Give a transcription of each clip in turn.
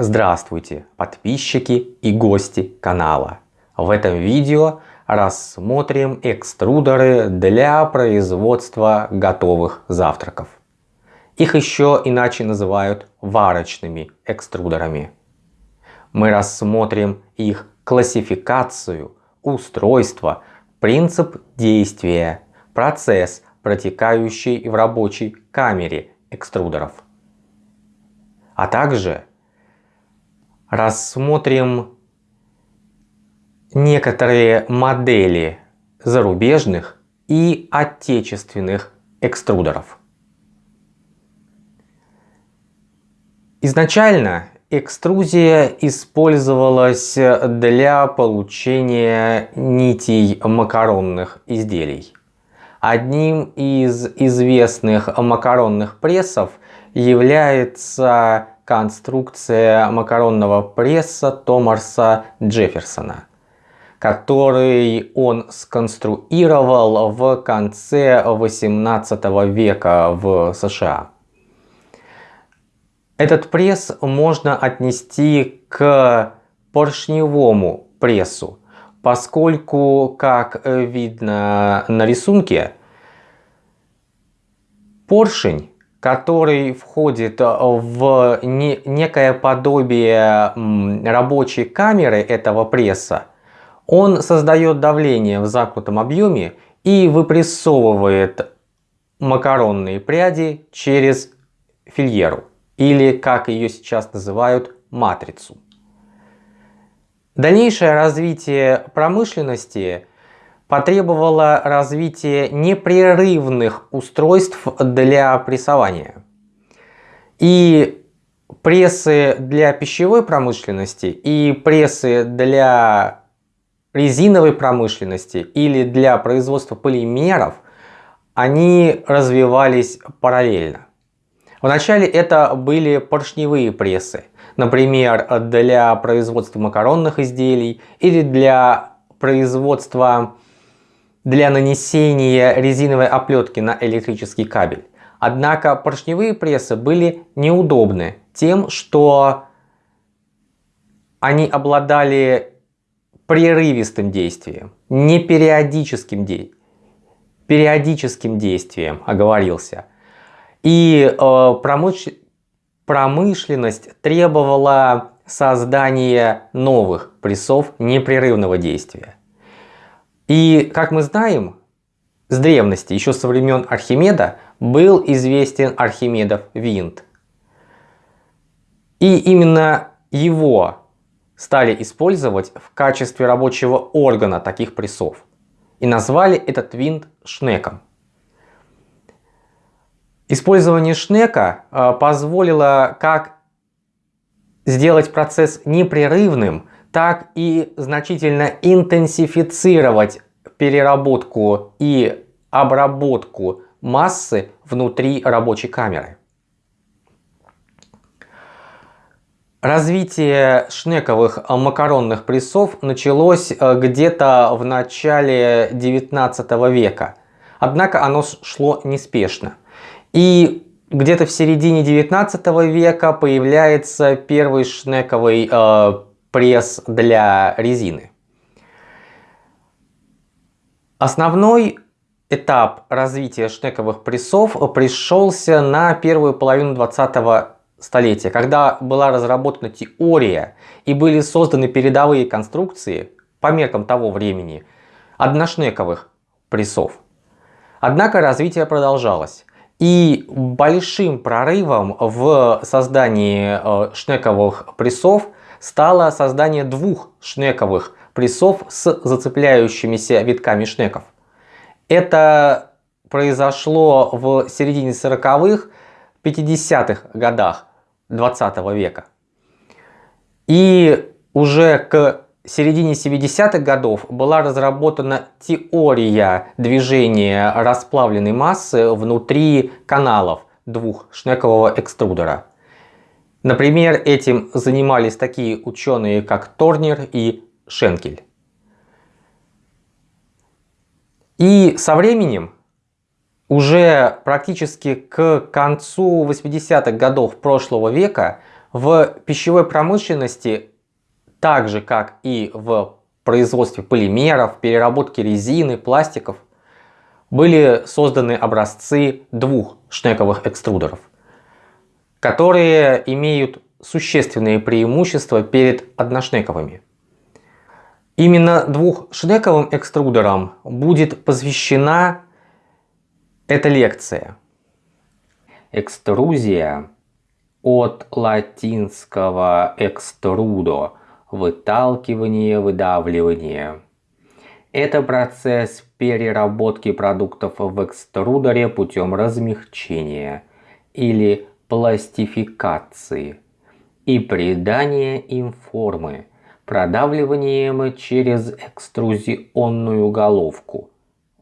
Здравствуйте, подписчики и гости канала. В этом видео рассмотрим экструдеры для производства готовых завтраков. Их еще иначе называют варочными экструдерами. Мы рассмотрим их классификацию, устройство, принцип действия, процесс, протекающий в рабочей камере экструдеров. А также рассмотрим некоторые модели зарубежных и отечественных экструдеров. Изначально экструзия использовалась для получения нитей макаронных изделий. Одним из известных макаронных прессов является конструкция макаронного пресса Томарса Джефферсона, который он сконструировал в конце 18 века в США. Этот пресс можно отнести к поршневому прессу, поскольку, как видно на рисунке, поршень который входит э, в некое подобие рабочей камеры этого пресса, он создает давление в замкнутом объеме и выпрессовывает макаронные пряди через фильеру или, как ее сейчас называют, матрицу. Дальнейшее развитие промышленности потребовало развития непрерывных устройств для прессования. И прессы для пищевой промышленности и прессы для резиновой промышленности или для производства полимеров, они развивались параллельно. Вначале это были поршневые прессы, например, для производства макаронных изделий или для производства для нанесения резиновой оплетки на электрический кабель. Однако поршневые прессы были неудобны тем, что они обладали прерывистым действием, не периодическим, де... периодическим действием, оговорился. И э, промыш... промышленность требовала создания новых прессов непрерывного действия. И, как мы знаем, с древности, еще со времен Архимеда, был известен Архимедов винт. И именно его стали использовать в качестве рабочего органа таких прессов. И назвали этот винт шнеком. Использование шнека э, позволило как сделать процесс непрерывным, так и значительно интенсифицировать переработку и обработку массы внутри рабочей камеры. Развитие шнековых макаронных прессов началось э, где-то в начале 19 века. Однако оно шло неспешно. И где-то в середине 19 века появляется первый шнековый э, пресс для резины. Основной этап развития шнековых прессов пришелся на первую половину 20 столетия, когда была разработана теория и были созданы передовые конструкции по меркам того времени одношнековых прессов. Однако развитие продолжалось. И большим прорывом в создании э, шнековых прессов стало создание двух шнековых прессов с зацепляющимися витками шнеков. Это произошло в середине 40-х, 50-х годах 20 века. И уже к середине 70-х годов была разработана теория движения расплавленной массы внутри каналов двухшнекового экструдера. Например, этим занимались такие ученые, как Торнер и Шенкель. И со временем, уже практически к концу 80-х годов прошлого века, В пищевой промышленности, так же как и в производстве полимеров, переработке резины, пластиков, были созданы образцы двух шнековых экструдеров, которые имеют существенные преимущества перед одношнековыми. Именно двухшнековым экструдерам будет посвящена эта лекция. Экструзия от латинского экструдо – выталкивание, выдавливание. Это процесс переработки продуктов в экструдере путем размягчения или пластификации и придания им формы продавливанием через экструзионную головку,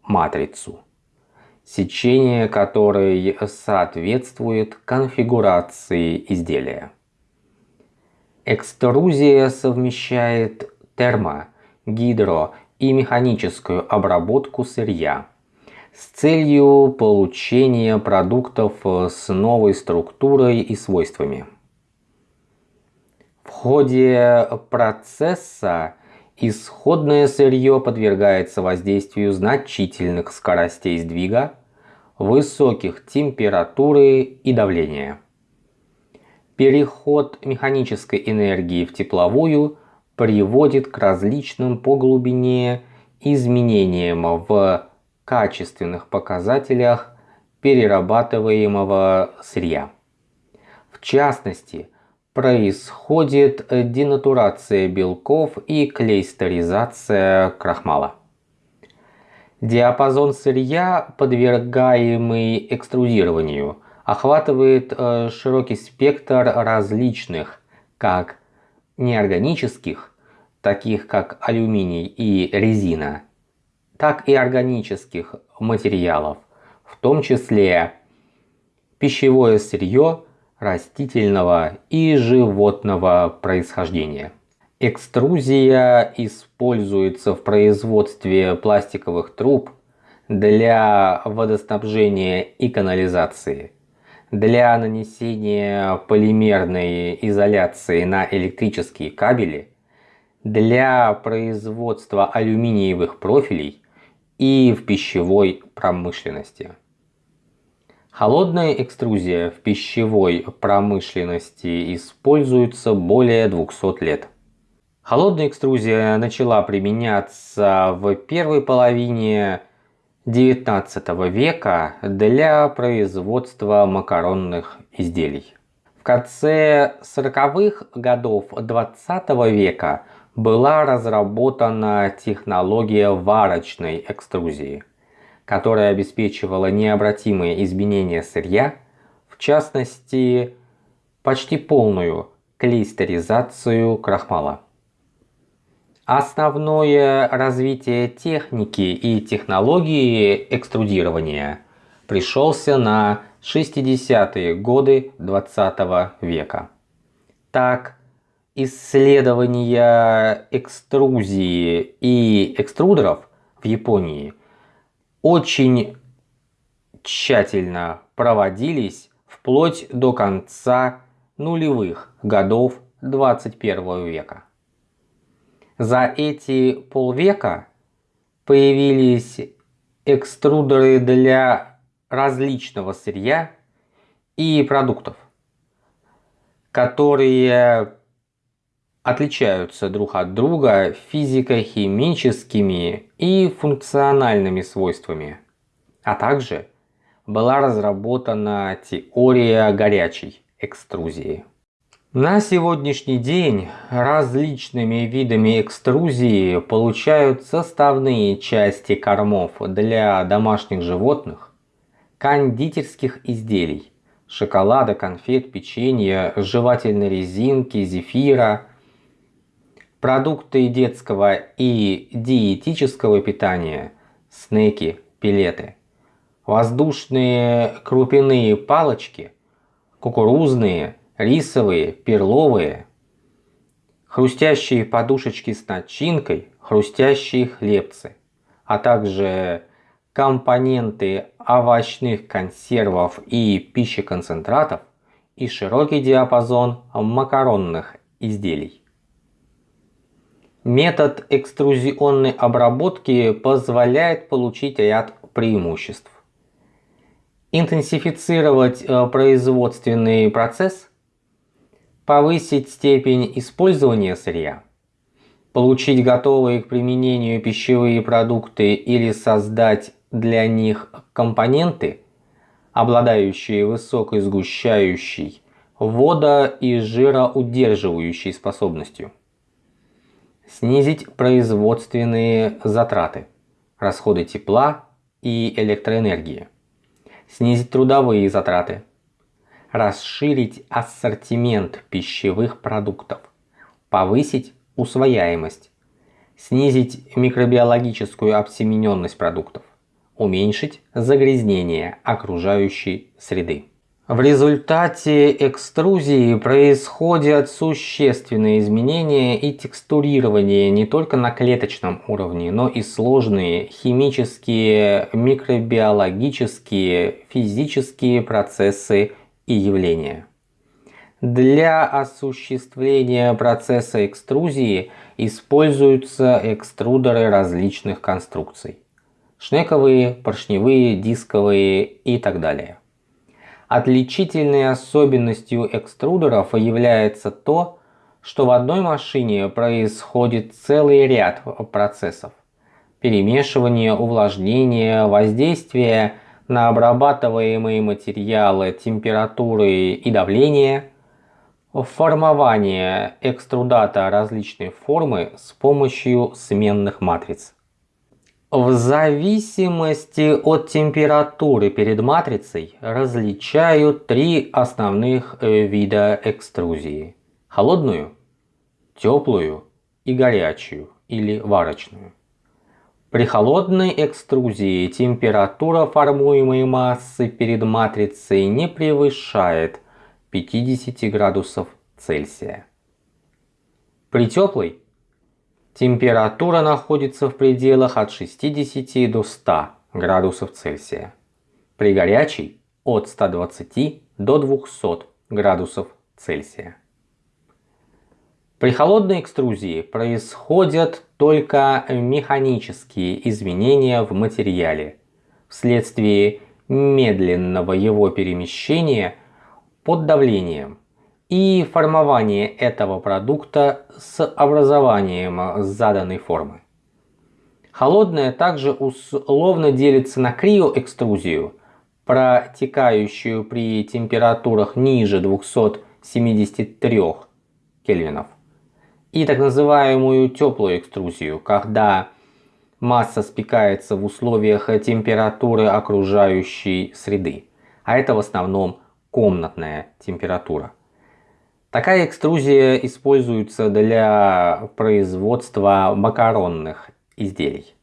матрицу, сечение которой соответствует конфигурации изделия. Экструзия совмещает термо, гидро и механическую обработку сырья с целью получения продуктов с новой структурой и свойствами. В ходе процесса исходное сырье подвергается воздействию значительных скоростей сдвига, высоких температуры и давления. Переход механической энергии в тепловую приводит к различным по глубине изменениям в качественных показателях перерабатываемого сырья. В частности, происходит денатурация белков и клейстеризация крахмала. Диапазон сырья, подвергаемый экструдированию, охватывает э, широкий спектр различных, как неорганических, таких как алюминий и резина, так и органических материалов, в том числе пищевое сырье, растительного и животного происхождения. Экструзия используется в производстве пластиковых труб для водоснабжения и канализации, для нанесения полимерной изоляции на электрические кабели, для производства алюминиевых профилей и в пищевой промышленности. Холодная экструзия в пищевой промышленности используется более 200 лет. Холодная экструзия начала применяться в первой половине XIX века для производства макаронных изделий. В конце 40-х годов XX века была разработана технология варочной экструзии – которая обеспечивала необратимые изменения сырья, в частности, почти полную клейстеризацию крахмала. Основное развитие техники и технологии экструдирования пришелся на 60-е годы 20 -го века. Так, исследования экструзии и экструдеров в Японии – очень тщательно проводились вплоть до конца нулевых годов 21 века. За эти полвека появились экструдеры для различного сырья и продуктов, которые отличаются друг от друга физико-химическими и функциональными свойствами. А также была разработана теория горячей экструзии. На сегодняшний день различными видами экструзии получают составные части кормов для домашних животных, кондитерских изделий, шоколада, конфет, печенья, жевательной резинки, зефира, продукты детского и диетического питания, снеки, пилеты, воздушные крупяные палочки, кукурузные, рисовые, перловые, хрустящие подушечки с начинкой, хрустящие хлебцы, а также компоненты овощных консервов и пищеконцентратов и широкий диапазон макаронных изделий. Метод экструзионной обработки позволяет получить ряд преимуществ. Интенсифицировать э, производственный процесс, повысить степень использования сырья, получить готовые к применению пищевые продукты или создать для них компоненты, обладающие высокой сгущающей, вода- и жироудерживающей способностью снизить производственные затраты, расходы тепла и электроэнергии, снизить трудовые затраты, расширить ассортимент пищевых продуктов, повысить усвояемость, снизить микробиологическую обсемененность продуктов, уменьшить загрязнение окружающей среды. В результате экструзии происходят существенные изменения и текстурирование не только на клеточном уровне, но и сложные химические, микробиологические, физические процессы и явления. Для осуществления процесса экструзии используются экструдеры различных конструкций. Шнековые, поршневые, дисковые и так далее. Отличительной особенностью экструдеров является то, что в одной машине происходит целый ряд процессов. Перемешивание, увлажнение, воздействие на обрабатываемые материалы, температуры и давление, формование экструдата различной формы с помощью сменных матриц. В зависимости от температуры перед матрицей различают три основных э, вида экструзии. Холодную, теплую и горячую или варочную. При холодной экструзии температура формуемой массы перед матрицей не превышает 50 градусов Цельсия. При теплой Температура находится в пределах от 60 до 100 градусов Цельсия. При горячей от 120 до 200 градусов Цельсия. При холодной экструзии происходят только механические изменения в материале вследствие медленного его перемещения под давлением и формование этого продукта с образованием заданной формы. Холодное также условно делится на криоэкструзию, протекающую при температурах ниже 273 кельвинов, и так называемую теплую экструзию, когда масса спекается в условиях температуры окружающей среды, а это в основном комнатная температура. Такая экструзия используется для производства макаронных изделий.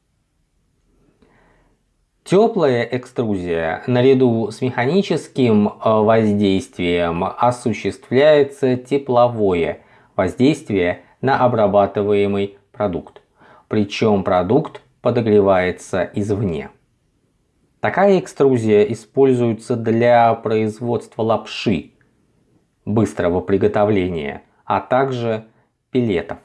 Теплая экструзия наряду с механическим э, воздействием осуществляется тепловое воздействие на обрабатываемый продукт, причем продукт подогревается извне. Такая экструзия используется для производства лапши, быстрого приготовления, а также пилетов,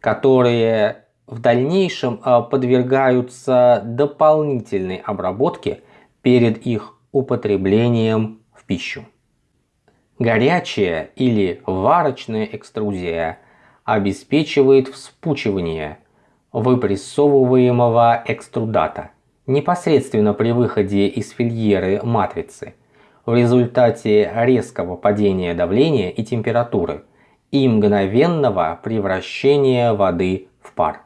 которые в дальнейшем а, подвергаются дополнительной обработке перед их употреблением в пищу. Горячая или варочная экструзия обеспечивает вспучивание выпрессовываемого экструдата непосредственно при выходе из фильеры матрицы в результате резкого падения давления и температуры и мгновенного превращения воды в пар.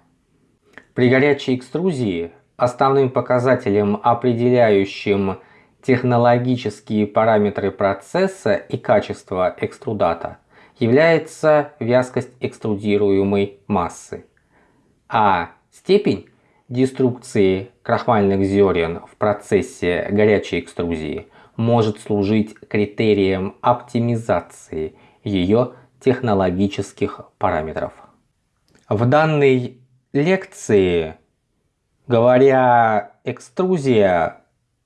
При горячей экструзии основным показателем, определяющим технологические параметры процесса и качество экструдата, является вязкость экструдируемой массы, а степень деструкции крахмальных зерен в процессе горячей экструзии может служить критерием оптимизации ее технологических параметров. В данной лекции, говоря экструзия,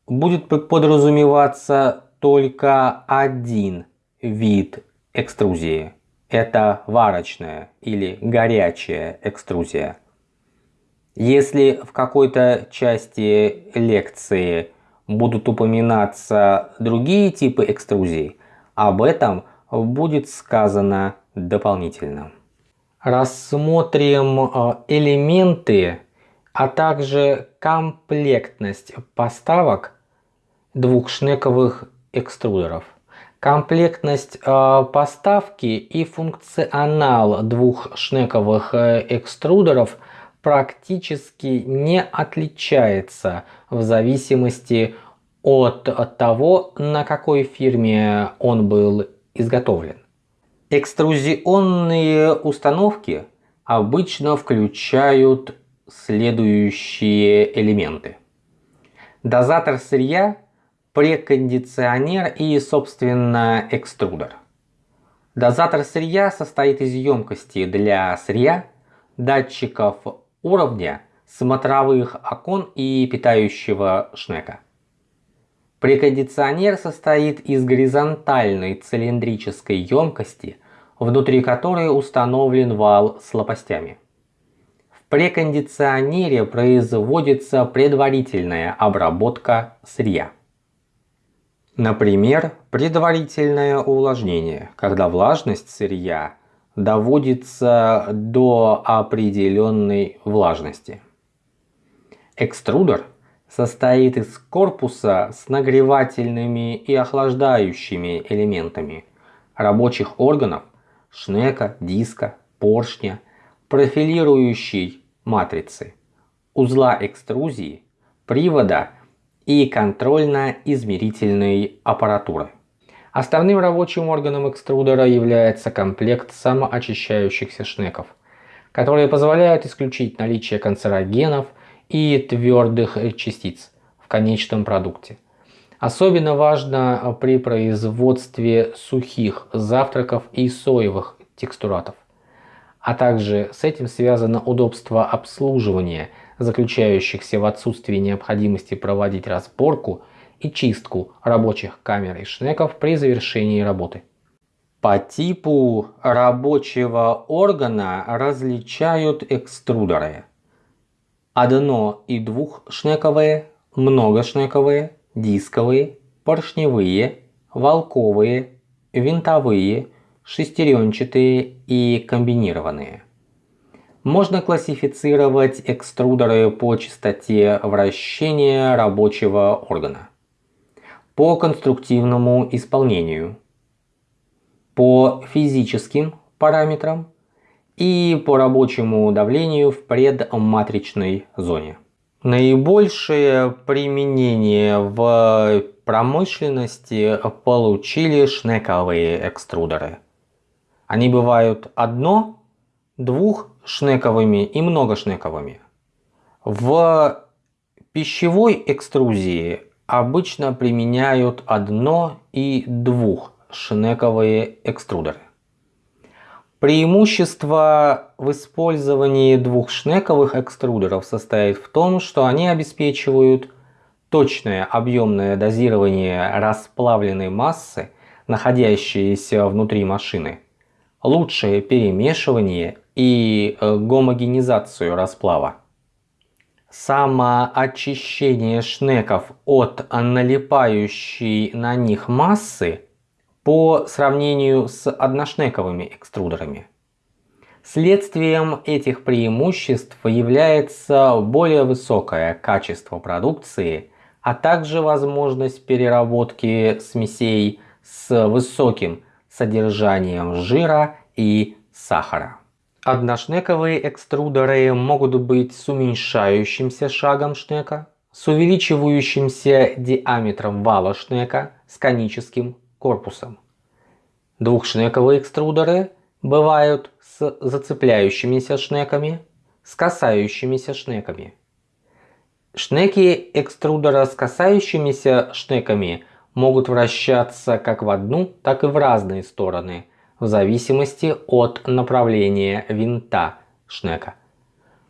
будет подразумеваться только один вид экструзии. Это варочная или горячая экструзия. Если в какой-то части лекции будут упоминаться другие типы экструзий, об этом будет сказано дополнительно. Рассмотрим э, элементы, а также комплектность поставок двухшнековых экструдеров. Комплектность э, поставки и функционал двухшнековых э, экструдеров практически не отличается в зависимости от, того, на какой фирме он был изготовлен. Экструзионные установки обычно включают следующие элементы. Дозатор сырья, прекондиционер и, собственно, экструдер. Дозатор сырья состоит из емкости для сырья, датчиков уровня, смотровых окон и питающего шнека. Прекондиционер состоит из горизонтальной цилиндрической емкости, внутри которой установлен вал с лопастями. В прекондиционере производится предварительная обработка сырья. Например, предварительное увлажнение, когда влажность сырья доводится до определенной влажности. Экструдер состоит из корпуса с нагревательными и охлаждающими элементами, рабочих органов, шнека, диска, поршня, профилирующей матрицы, узла экструзии, привода и контрольно-измерительной аппаратуры. Основным рабочим органом экструдера является комплект самоочищающихся шнеков, которые позволяют исключить наличие канцерогенов и твердых частиц в конечном продукте. Особенно важно при производстве сухих завтраков и соевых текстуратов. А также с этим связано удобство обслуживания, заключающихся в отсутствии необходимости проводить разборку – и чистку рабочих камер и шнеков при завершении работы. По типу рабочего органа различают экструдеры. Одно- и двухшнековые, многошнековые, дисковые, поршневые, волковые, винтовые, шестеренчатые и комбинированные. Можно классифицировать экструдеры по частоте вращения рабочего органа по конструктивному исполнению, по физическим параметрам и по рабочему давлению в предматричной зоне. Наибольшее применение в промышленности получили шнековые экструдеры. Они бывают одно, двух шнековыми и многошнековыми. В пищевой экструзии обычно применяют одно- и двухшнековые экструдеры. Преимущество в использовании двухшнековых экструдеров состоит в том, что они обеспечивают точное объемное дозирование расплавленной массы, находящейся внутри машины, лучшее перемешивание и э, гомогенизацию расплава. Самоочищение шнеков от налипающей на них массы по сравнению с одношнековыми экструдерами. Следствием этих преимуществ является более высокое качество продукции, а также возможность переработки смесей с высоким содержанием жира и сахара. Одношнековые экструдеры могут быть с уменьшающимся шагом шнека, с увеличивающимся диаметром вала шнека с коническим корпусом. Двухшнековые экструдеры бывают с зацепляющимися шнеками, с касающимися шнеками. Шнеки экструдера с касающимися шнеками могут вращаться как в одну, так и в разные стороны – в зависимости от направления винта шнека.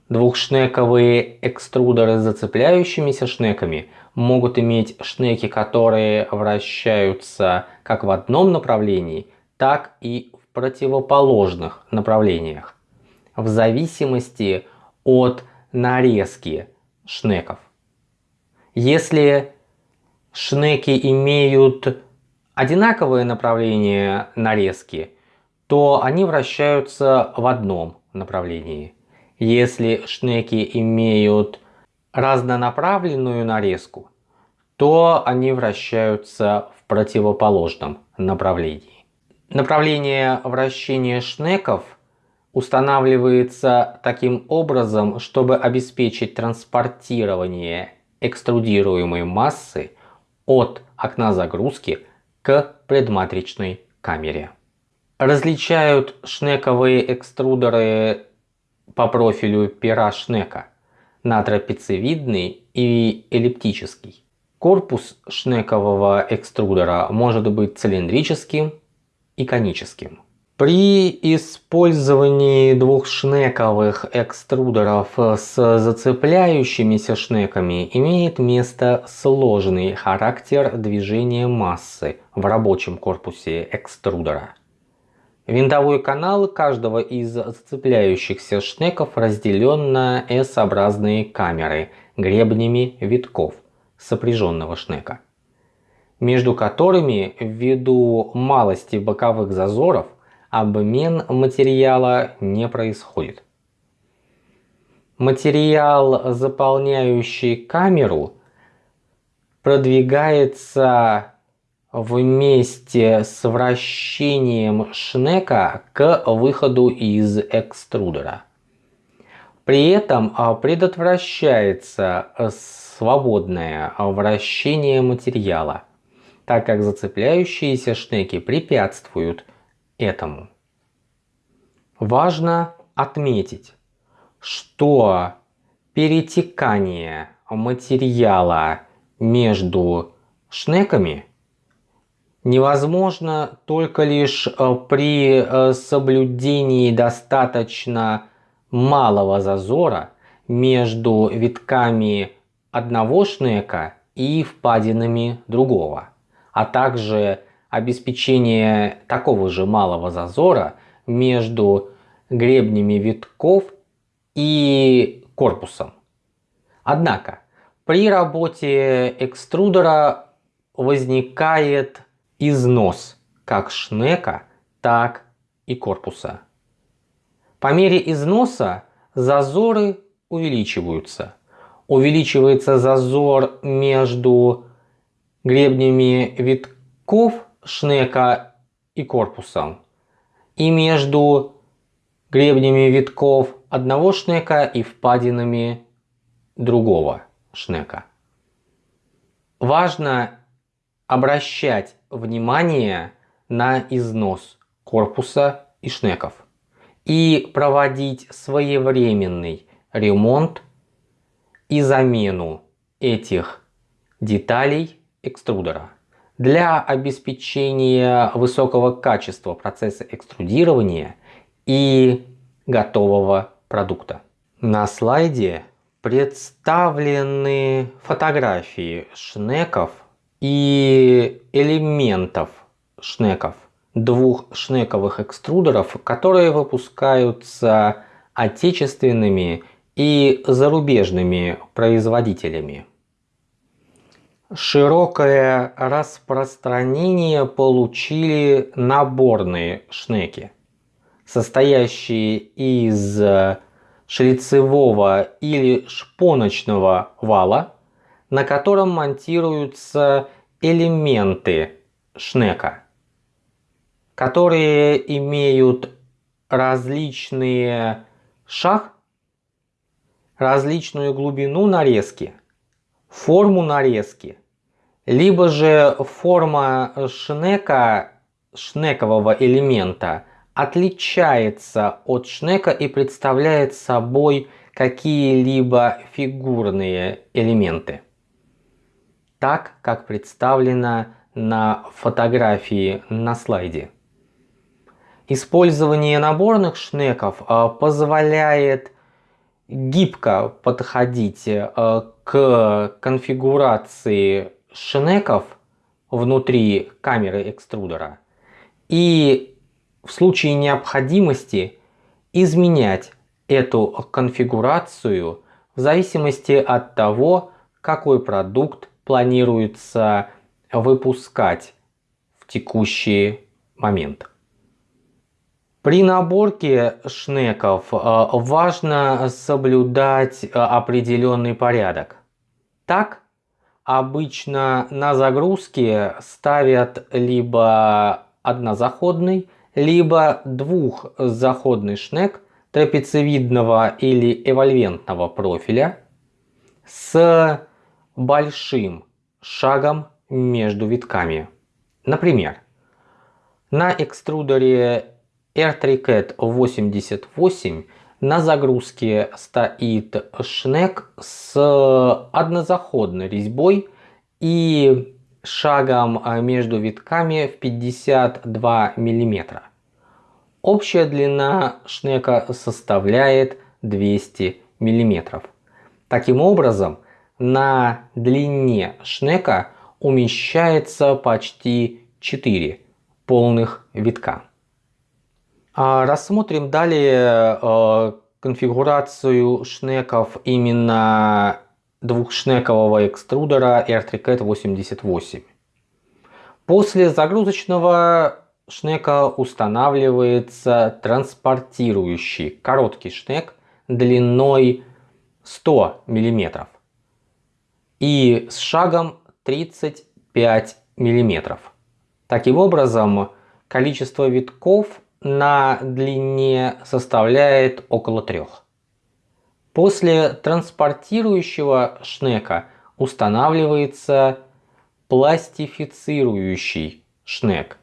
Двухшнековые экструдеры с зацепляющимися шнеками могут иметь шнеки, которые вращаются как в одном направлении, так и в противоположных направлениях, в зависимости от нарезки шнеков. Если шнеки имеют одинаковое направление нарезки, то они вращаются в одном направлении. Если шнеки имеют разнонаправленную нарезку, то они вращаются в противоположном направлении. Направление вращения шнеков устанавливается таким образом, чтобы обеспечить транспортирование экструдируемой массы от окна загрузки к предматричной камере. Различают шнековые экструдеры по профилю пера шнека на трапециевидный и эллиптический. Корпус шнекового экструдера может быть цилиндрическим и коническим. При использовании двух шнековых экструдеров с зацепляющимися шнеками имеет место сложный характер движения массы в рабочем корпусе экструдера. Винтовой канал каждого из зацепляющихся шнеков разделен на S-образные камеры гребнями витков сопряженного шнека, между которыми ввиду малости боковых зазоров обмен материала не происходит. Материал, заполняющий камеру, продвигается вместе с вращением шнека к выходу из экструдера. При этом а, предотвращается свободное вращение материала, так как зацепляющиеся шнеки препятствуют этому. Важно отметить, что перетекание материала между шнеками – невозможно только лишь э, при э, соблюдении достаточно малого зазора между витками одного шнека и впадинами другого, а также обеспечение такого же малого зазора между гребнями витков и корпусом. Однако при работе экструдера возникает износ как шнека, так и корпуса. По мере износа зазоры увеличиваются. Увеличивается зазор между гребнями витков шнека и корпусом и между гребнями витков одного шнека и впадинами другого шнека. Важно обращать внимание на износ корпуса и шнеков и проводить своевременный ремонт и замену этих деталей экструдера. Для обеспечения высокого качества процесса экструдирования и готового продукта. На слайде представлены фотографии шнеков и элементов шнеков, двух шнековых экструдеров, которые выпускаются отечественными и зарубежными производителями. Широкое распространение получили наборные шнеки, состоящие из шлицевого или шпоночного вала, на котором монтируются элементы шнека, которые имеют различные шаг, различную глубину нарезки, форму нарезки, либо же форма шнека, шнекового элемента отличается от шнека и представляет собой какие-либо фигурные элементы так, как представлено на фотографии на слайде. Использование наборных шнеков а, позволяет гибко подходить а, к конфигурации шнеков внутри камеры экструдера и в случае необходимости изменять эту конфигурацию в зависимости от того, какой продукт планируется выпускать в текущий момент. При наборке шнеков э, важно соблюдать э, определенный порядок. Так, обычно на загрузке ставят либо однозаходный, либо двухзаходный шнек трапециевидного или эвольвентного профиля с большим шагом между витками. Например, на экструдере R3CAT 88 на загрузке стоит шнек с однозаходной резьбой и шагом между витками в 52 мм. Общая длина шнека составляет 200 мм. Таким образом, на длине шнека умещается почти 4 полных витка. А рассмотрим далее э, конфигурацию шнеков именно двухшнекового экструдера R3CAT 88. После загрузочного шнека устанавливается транспортирующий короткий шнек длиной 100 мм и с шагом 35 мм. Таким образом, количество витков на длине составляет около трех. После транспортирующего шнека устанавливается пластифицирующий шнек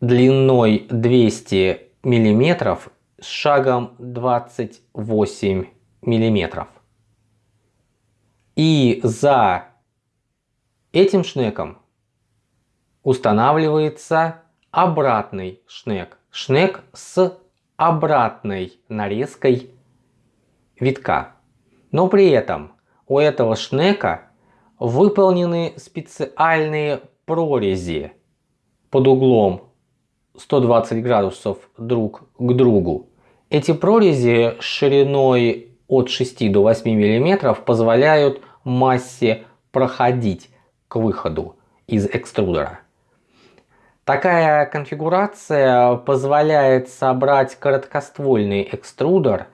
длиной 200 мм с шагом 28 мм. И за этим шнеком устанавливается обратный шнек. Шнек с обратной нарезкой витка. Но при этом у этого шнека выполнены специальные прорези под углом 120 градусов друг к другу. Эти прорези шириной от 6 до 8 мм позволяют массе проходить к выходу из экструдера. Такая конфигурация позволяет собрать короткоствольный экструдер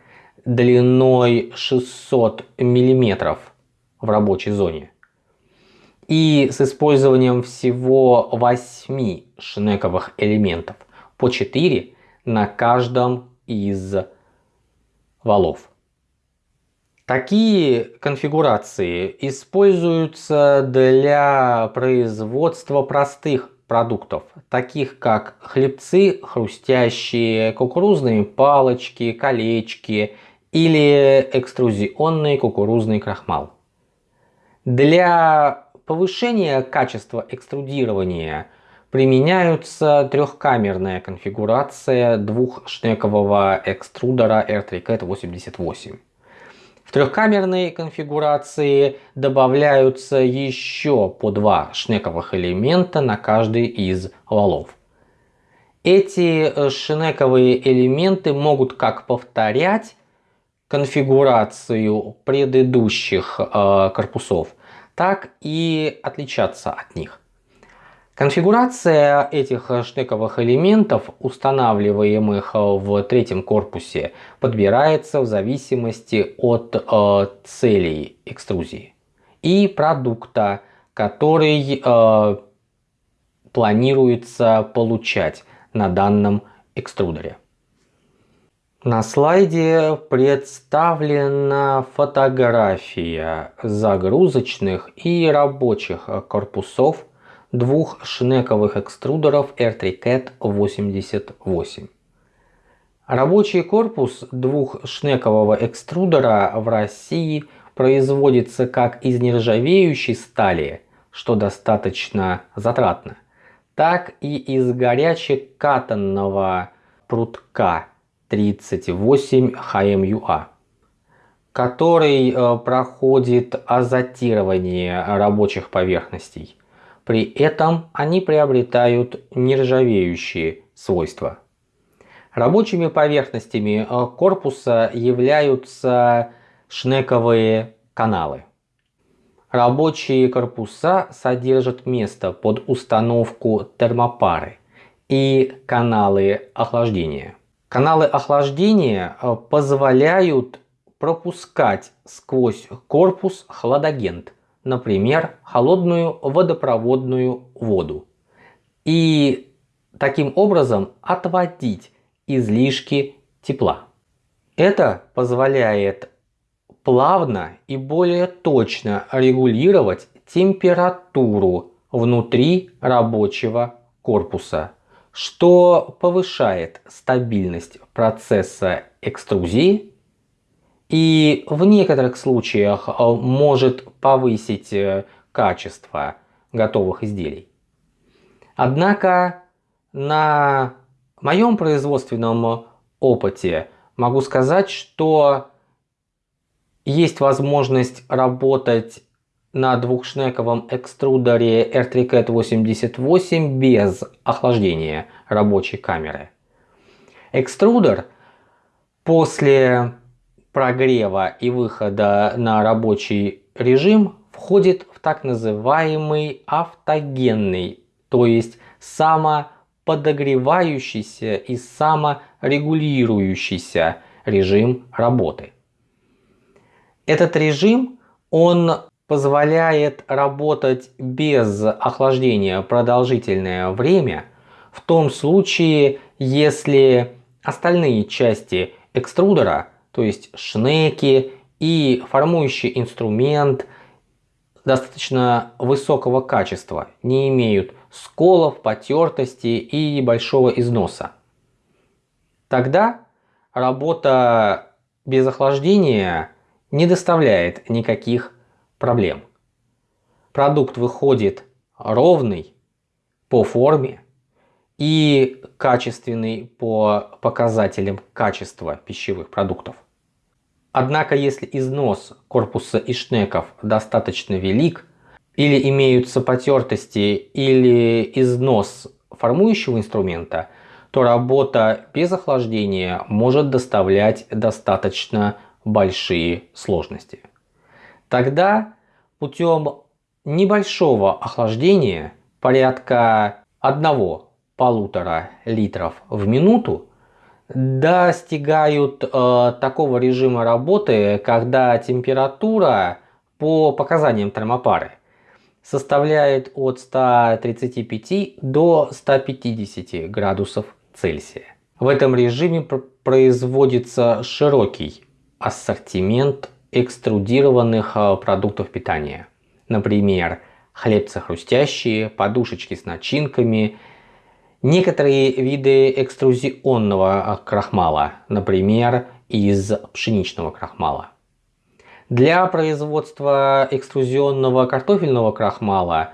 длиной 600 мм в рабочей зоне и с использованием всего 8 шнековых элементов по 4 на каждом из валов. Такие конфигурации используются для производства простых продуктов, таких как хлебцы хрустящие, кукурузные палочки, колечки или экструзионный кукурузный крахмал. Для повышения качества экструдирования применяются трехкамерная конфигурация двухшнекового экструдера R3CAT 88. В трехкамерной конфигурации добавляются еще по два шнековых элемента на каждый из валов. Эти э, шнековые элементы могут как повторять конфигурацию предыдущих э, корпусов, так и отличаться от них. Конфигурация этих штековых элементов, устанавливаемых в третьем корпусе, подбирается в зависимости от э, целей экструзии и продукта, который э, планируется получать на данном экструдере. На слайде представлена фотография загрузочных и рабочих корпусов двух шнековых экструдеров R3CAT 88. Рабочий корпус двухшнекового экструдера в России производится как из нержавеющей стали, что достаточно затратно, так и из горячекатанного прутка 38 HMUA. который э, проходит азотирование рабочих поверхностей. При этом они приобретают нержавеющие свойства. Рабочими поверхностями э, корпуса являются шнековые каналы. Рабочие корпуса содержат место под установку термопары и каналы охлаждения. Каналы охлаждения э, позволяют пропускать сквозь корпус хладагент, например, холодную водопроводную воду. И таким образом отводить излишки тепла. Это позволяет плавно и более точно регулировать температуру внутри рабочего корпуса, что повышает стабильность процесса экструзии и в некоторых случаях э, может повысить э, качество готовых изделий. Однако на моем производственном опыте могу сказать, что есть возможность работать на двухшнековом экструдере R3CAT 88 без охлаждения рабочей камеры. Экструдер после прогрева и выхода на рабочий режим входит в так называемый автогенный, то есть самоподогревающийся и саморегулирующийся режим работы. Этот режим, он позволяет работать без охлаждения продолжительное время в том случае, если остальные части экструдера, то есть шнеки и формующий инструмент достаточно высокого качества, не имеют сколов, потертости и большого износа. Тогда работа без охлаждения не доставляет никаких проблем. Продукт выходит ровный по форме и качественный по показателям качества пищевых продуктов. Однако если износ корпуса и шнеков достаточно велик, или имеются потертости, или износ формующего инструмента, то работа без охлаждения может доставлять достаточно большие сложности. Тогда путем небольшого охлаждения порядка 1-1,5 литров в минуту достигают э, такого режима работы, когда температура по показаниям термопары составляет от 135 до 150 градусов Цельсия. В этом режиме производится широкий ассортимент экструдированных а, продуктов питания. Например, хлебцы хрустящие, подушечки с начинками, некоторые виды экструзионного крахмала, например, из пшеничного крахмала. Для производства экструзионного картофельного крахмала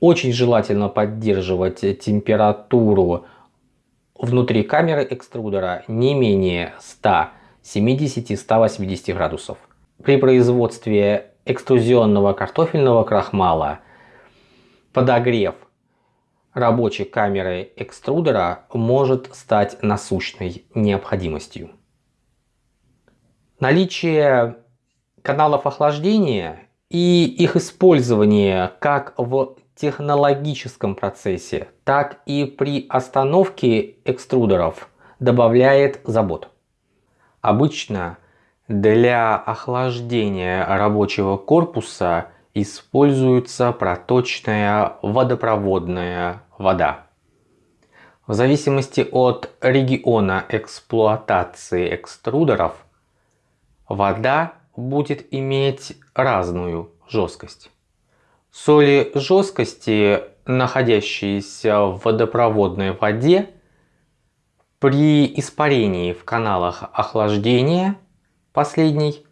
очень желательно поддерживать температуру внутри камеры экструдера не менее 100 70-180 градусов. При производстве экструзионного картофельного крахмала подогрев рабочей камеры экструдера может стать насущной необходимостью. Наличие каналов охлаждения и их использование как в технологическом процессе, так и при остановке экструдеров добавляет забот. Обычно для охлаждения рабочего корпуса используется проточная водопроводная вода. В зависимости от региона эксплуатации экструдеров, вода будет иметь разную жесткость. Соли жесткости, находящиеся в водопроводной воде, при испарении в каналах охлаждения последней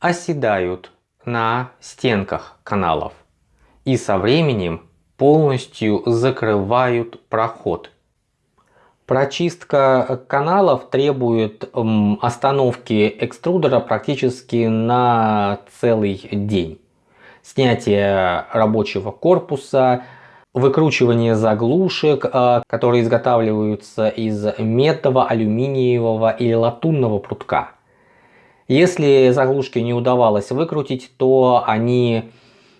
оседают на стенках каналов и со временем полностью закрывают проход. Прочистка каналов требует остановки экструдера практически на целый день. Снятие рабочего корпуса, выкручивание заглушек, э, которые изготавливаются из медного, алюминиевого или латунного прутка. Если заглушки не удавалось выкрутить, то они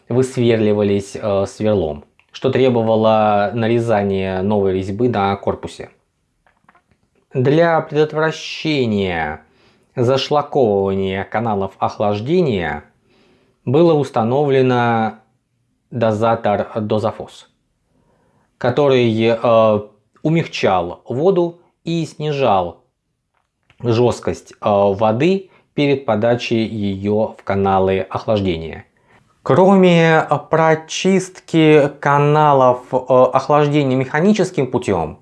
высверливались э, сверлом, что требовало нарезания новой резьбы на корпусе. Для предотвращения зашлаковывания каналов охлаждения было установлено дозатор дозафос который э, умягчал воду и снижал жесткость э, воды перед подачей ее в каналы охлаждения. Кроме прочистки каналов э, охлаждения механическим путем,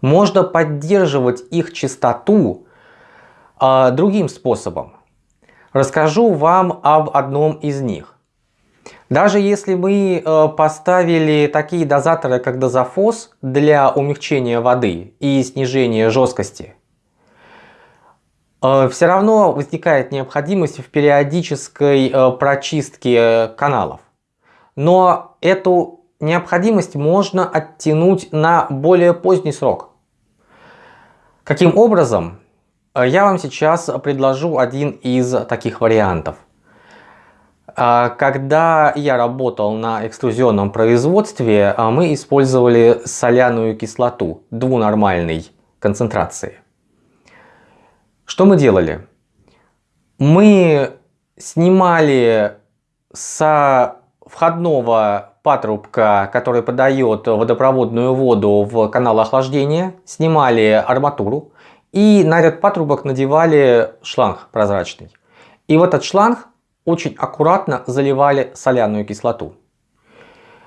можно поддерживать их чистоту э, другим способом. Расскажу вам об одном из них. Даже если мы э, поставили такие дозаторы, как дозафос для умягчения воды и снижения жесткости, э, все равно возникает необходимость в периодической э, прочистке каналов. Но эту необходимость можно оттянуть на более поздний срок. Каким образом? Я вам сейчас предложу один из таких вариантов – когда я работал на экструзионном производстве, мы использовали соляную кислоту двунормальной концентрации. Что мы делали? Мы снимали со входного патрубка, который подает водопроводную воду в канал охлаждения, снимали арматуру и на этот патрубок надевали шланг прозрачный. И в этот шланг очень аккуратно заливали соляную кислоту.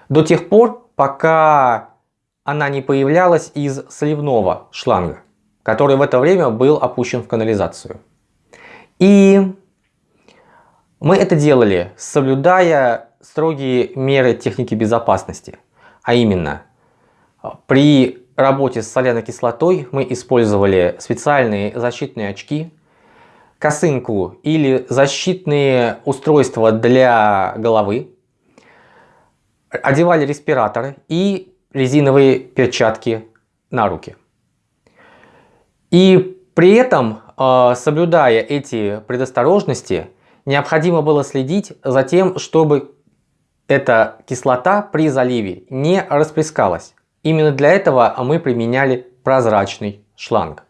До тех пор, пока она не появлялась из сливного шланга, который в это время был опущен в канализацию. И мы это делали, соблюдая строгие меры техники безопасности. А именно, при работе с соляной кислотой мы использовали специальные защитные очки, косынку или защитные устройства для головы, одевали респираторы и резиновые перчатки на руки. И при этом, э, соблюдая эти предосторожности, необходимо было следить за тем, чтобы эта кислота при заливе не расплескалась. Именно для этого мы применяли прозрачный шланг.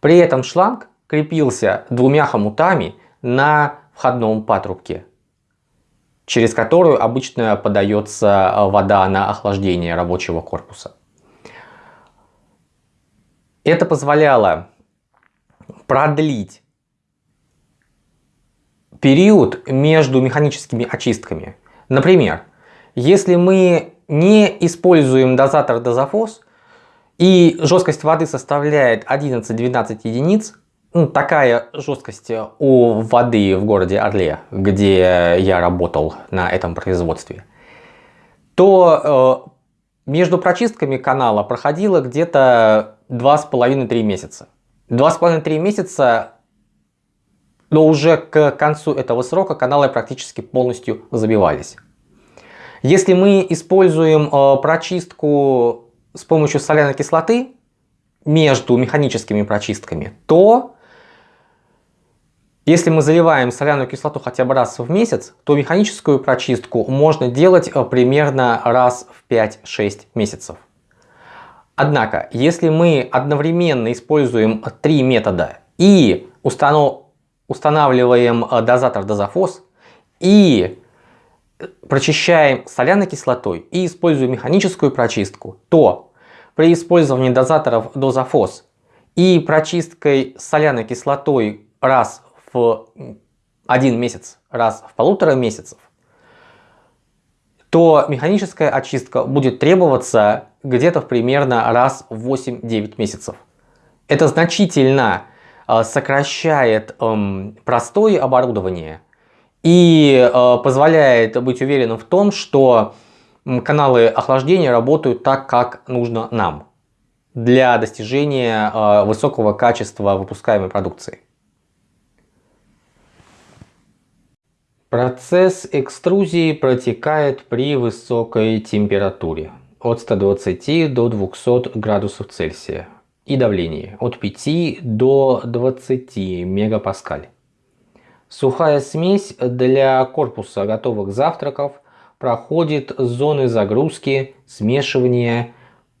При этом шланг крепился двумя хомутами на входном патрубке, через которую обычно подается э, вода на охлаждение рабочего корпуса. Это позволяло продлить период между механическими очистками. Например, если мы не используем дозатор дозафос и жесткость воды составляет 11-12 единиц, ну, такая жесткость у воды в городе Орле, где я работал на этом производстве, то э, между прочистками канала проходило где-то 2,5-3 месяца. 2,5-3 месяца, но уже к концу этого срока каналы практически полностью забивались. Если мы используем э, прочистку с помощью соляной кислоты между механическими прочистками, то если мы заливаем соляную кислоту хотя бы раз в месяц, то механическую прочистку можно делать э, примерно раз в 5-6 месяцев. Однако, если мы одновременно используем три метода и устанавливаем э, дозатор дозафос и прочищаем соляной кислотой и используем механическую прочистку, то при использовании дозаторов дозафос и прочисткой соляной кислотой раз в один месяц, раз в полутора месяцев, то механическая очистка будет требоваться где-то примерно раз в 8-9 месяцев. Это значительно э, сокращает эм, простое оборудование и э, позволяет быть уверенным в том, что каналы охлаждения работают так, как нужно нам. для достижения э, высокого качества выпускаемой продукции. Процесс экструзии протекает при высокой температуре от 120 до 200 градусов Цельсия и давлении от 5 до 20 мегапаскаль. Сухая смесь для корпуса готовых завтраков проходит зоны загрузки, смешивания,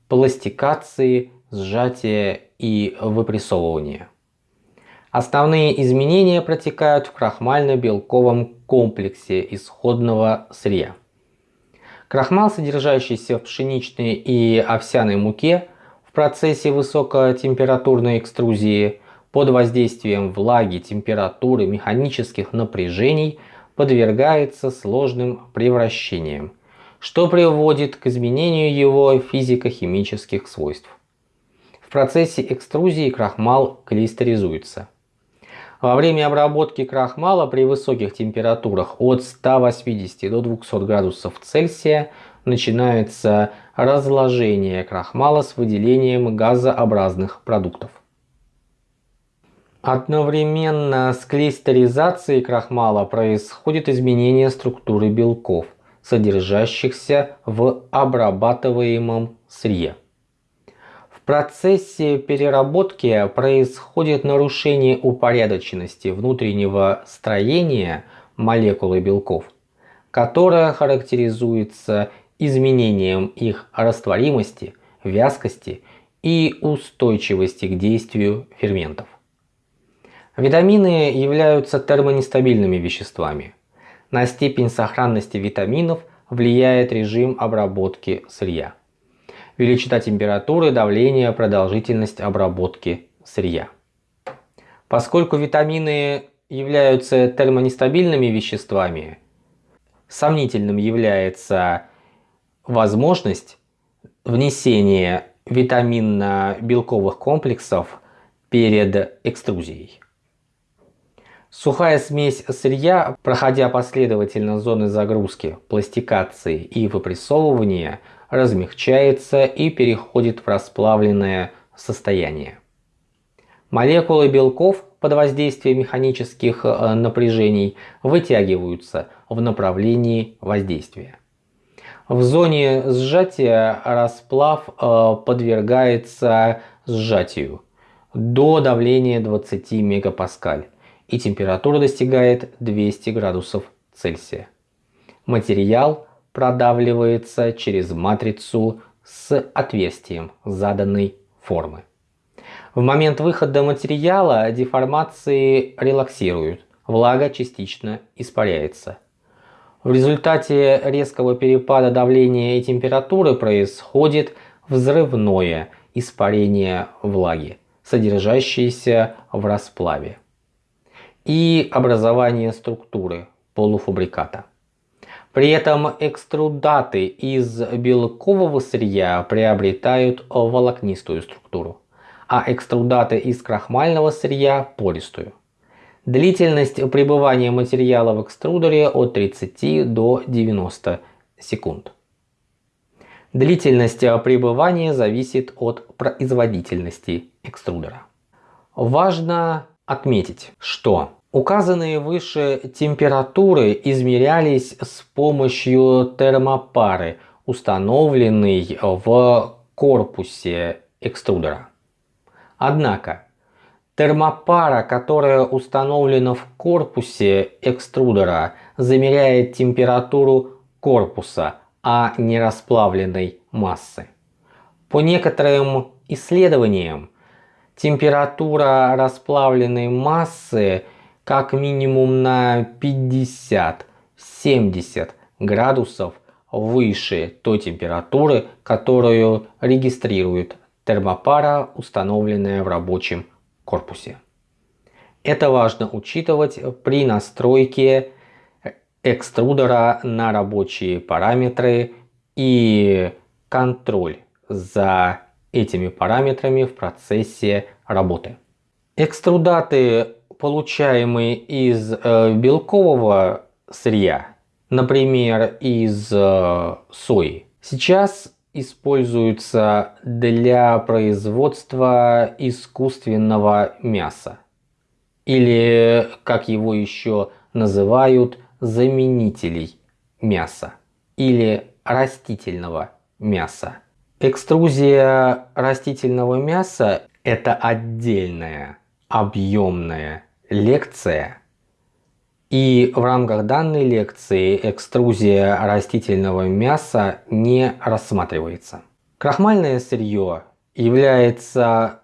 пластикации, сжатия и выпрессовывания. Основные изменения протекают в крахмально-белковом комплексе исходного сырья. Крахмал, содержащийся в пшеничной и овсяной муке, в процессе высокотемпературной экструзии под воздействием влаги, температуры, механических напряжений подвергается сложным превращениям, что приводит к изменению его физико-химических свойств. В процессе экструзии крахмал клистеризуется. Во время обработки крахмала при высоких температурах от 180 до 200 градусов Цельсия начинается разложение крахмала с выделением газообразных продуктов. Одновременно с клистеризацией крахмала происходит изменение структуры белков, содержащихся в обрабатываемом сырье процессе переработки происходит нарушение упорядоченности внутреннего строения молекулы белков, которое характеризуется изменением их растворимости, вязкости и устойчивости к действию ферментов. Витамины являются термонестабильными веществами. На степень сохранности витаминов влияет режим обработки сырья величина температуры, давления, продолжительность обработки сырья. Поскольку витамины являются термонестабильными веществами, сомнительным является возможность внесения витаминно-белковых комплексов перед экструзией. Сухая смесь сырья, проходя последовательно зоны загрузки, пластикации и выпрессовывания, размягчается и переходит в расплавленное состояние. Молекулы белков под воздействием механических э, напряжений вытягиваются в направлении воздействия. В зоне сжатия расплав э, подвергается сжатию до давления 20 мегапаскаль и температура достигает 200 градусов Цельсия. Материал продавливается через матрицу с отверстием заданной формы. В момент выхода материала деформации релаксируют, влага частично испаряется. В результате резкого перепада давления и температуры происходит взрывное испарение влаги, содержащейся в расплаве, и образование структуры полуфабриката. При этом экструдаты из белкового сырья приобретают волокнистую структуру, а экструдаты из крахмального сырья – пористую. Длительность пребывания материала в экструдере от 30 до 90 секунд. Длительность пребывания зависит от производительности экструдера. Важно отметить, что Указанные выше температуры измерялись с помощью термопары, установленной в корпусе экструдера. Однако, термопара, которая установлена в корпусе экструдера, замеряет температуру корпуса, а не расплавленной массы. По некоторым исследованиям, температура расплавленной массы – как минимум на 50-70 градусов выше той температуры, которую регистрирует термопара, установленная в рабочем корпусе. Это важно учитывать при настройке экструдера на рабочие параметры и контроль за этими параметрами в процессе работы. Экструдаты получаемые из э, белкового сырья, например, из э, сои, сейчас используется для производства искусственного мяса. Или, как его еще называют, заменителей мяса. Или растительного мяса. Экструзия растительного мяса – это отдельная объемная лекция. И в рамках данной лекции экструзия растительного мяса не рассматривается. Крахмальное сырье является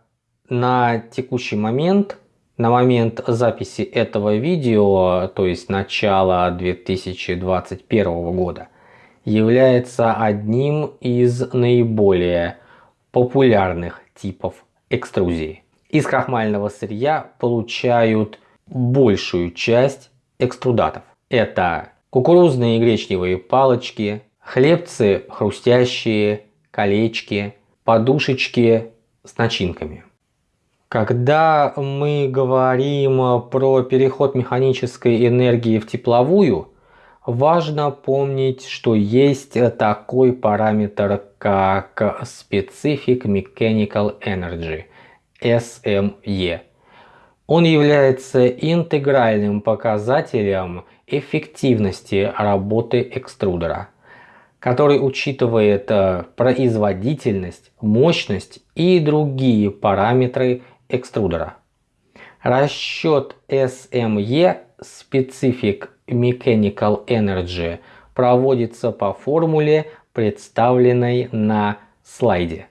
на текущий момент, на момент записи этого видео, то есть начала 2021 года, является одним из наиболее популярных типов экструзии. Из крахмального сырья получают большую часть экструдатов. Это кукурузные и гречневые палочки, хлебцы хрустящие, колечки, подушечки с начинками. Когда мы говорим про переход механической энергии в тепловую, важно помнить, что есть такой параметр, как Specific Mechanical Energy, SME. Он является интегральным показателем эффективности работы экструдера, который учитывает э, производительность, мощность и другие параметры экструдера. Расчет SME Specific Mechanical Energy проводится по формуле, представленной на слайде.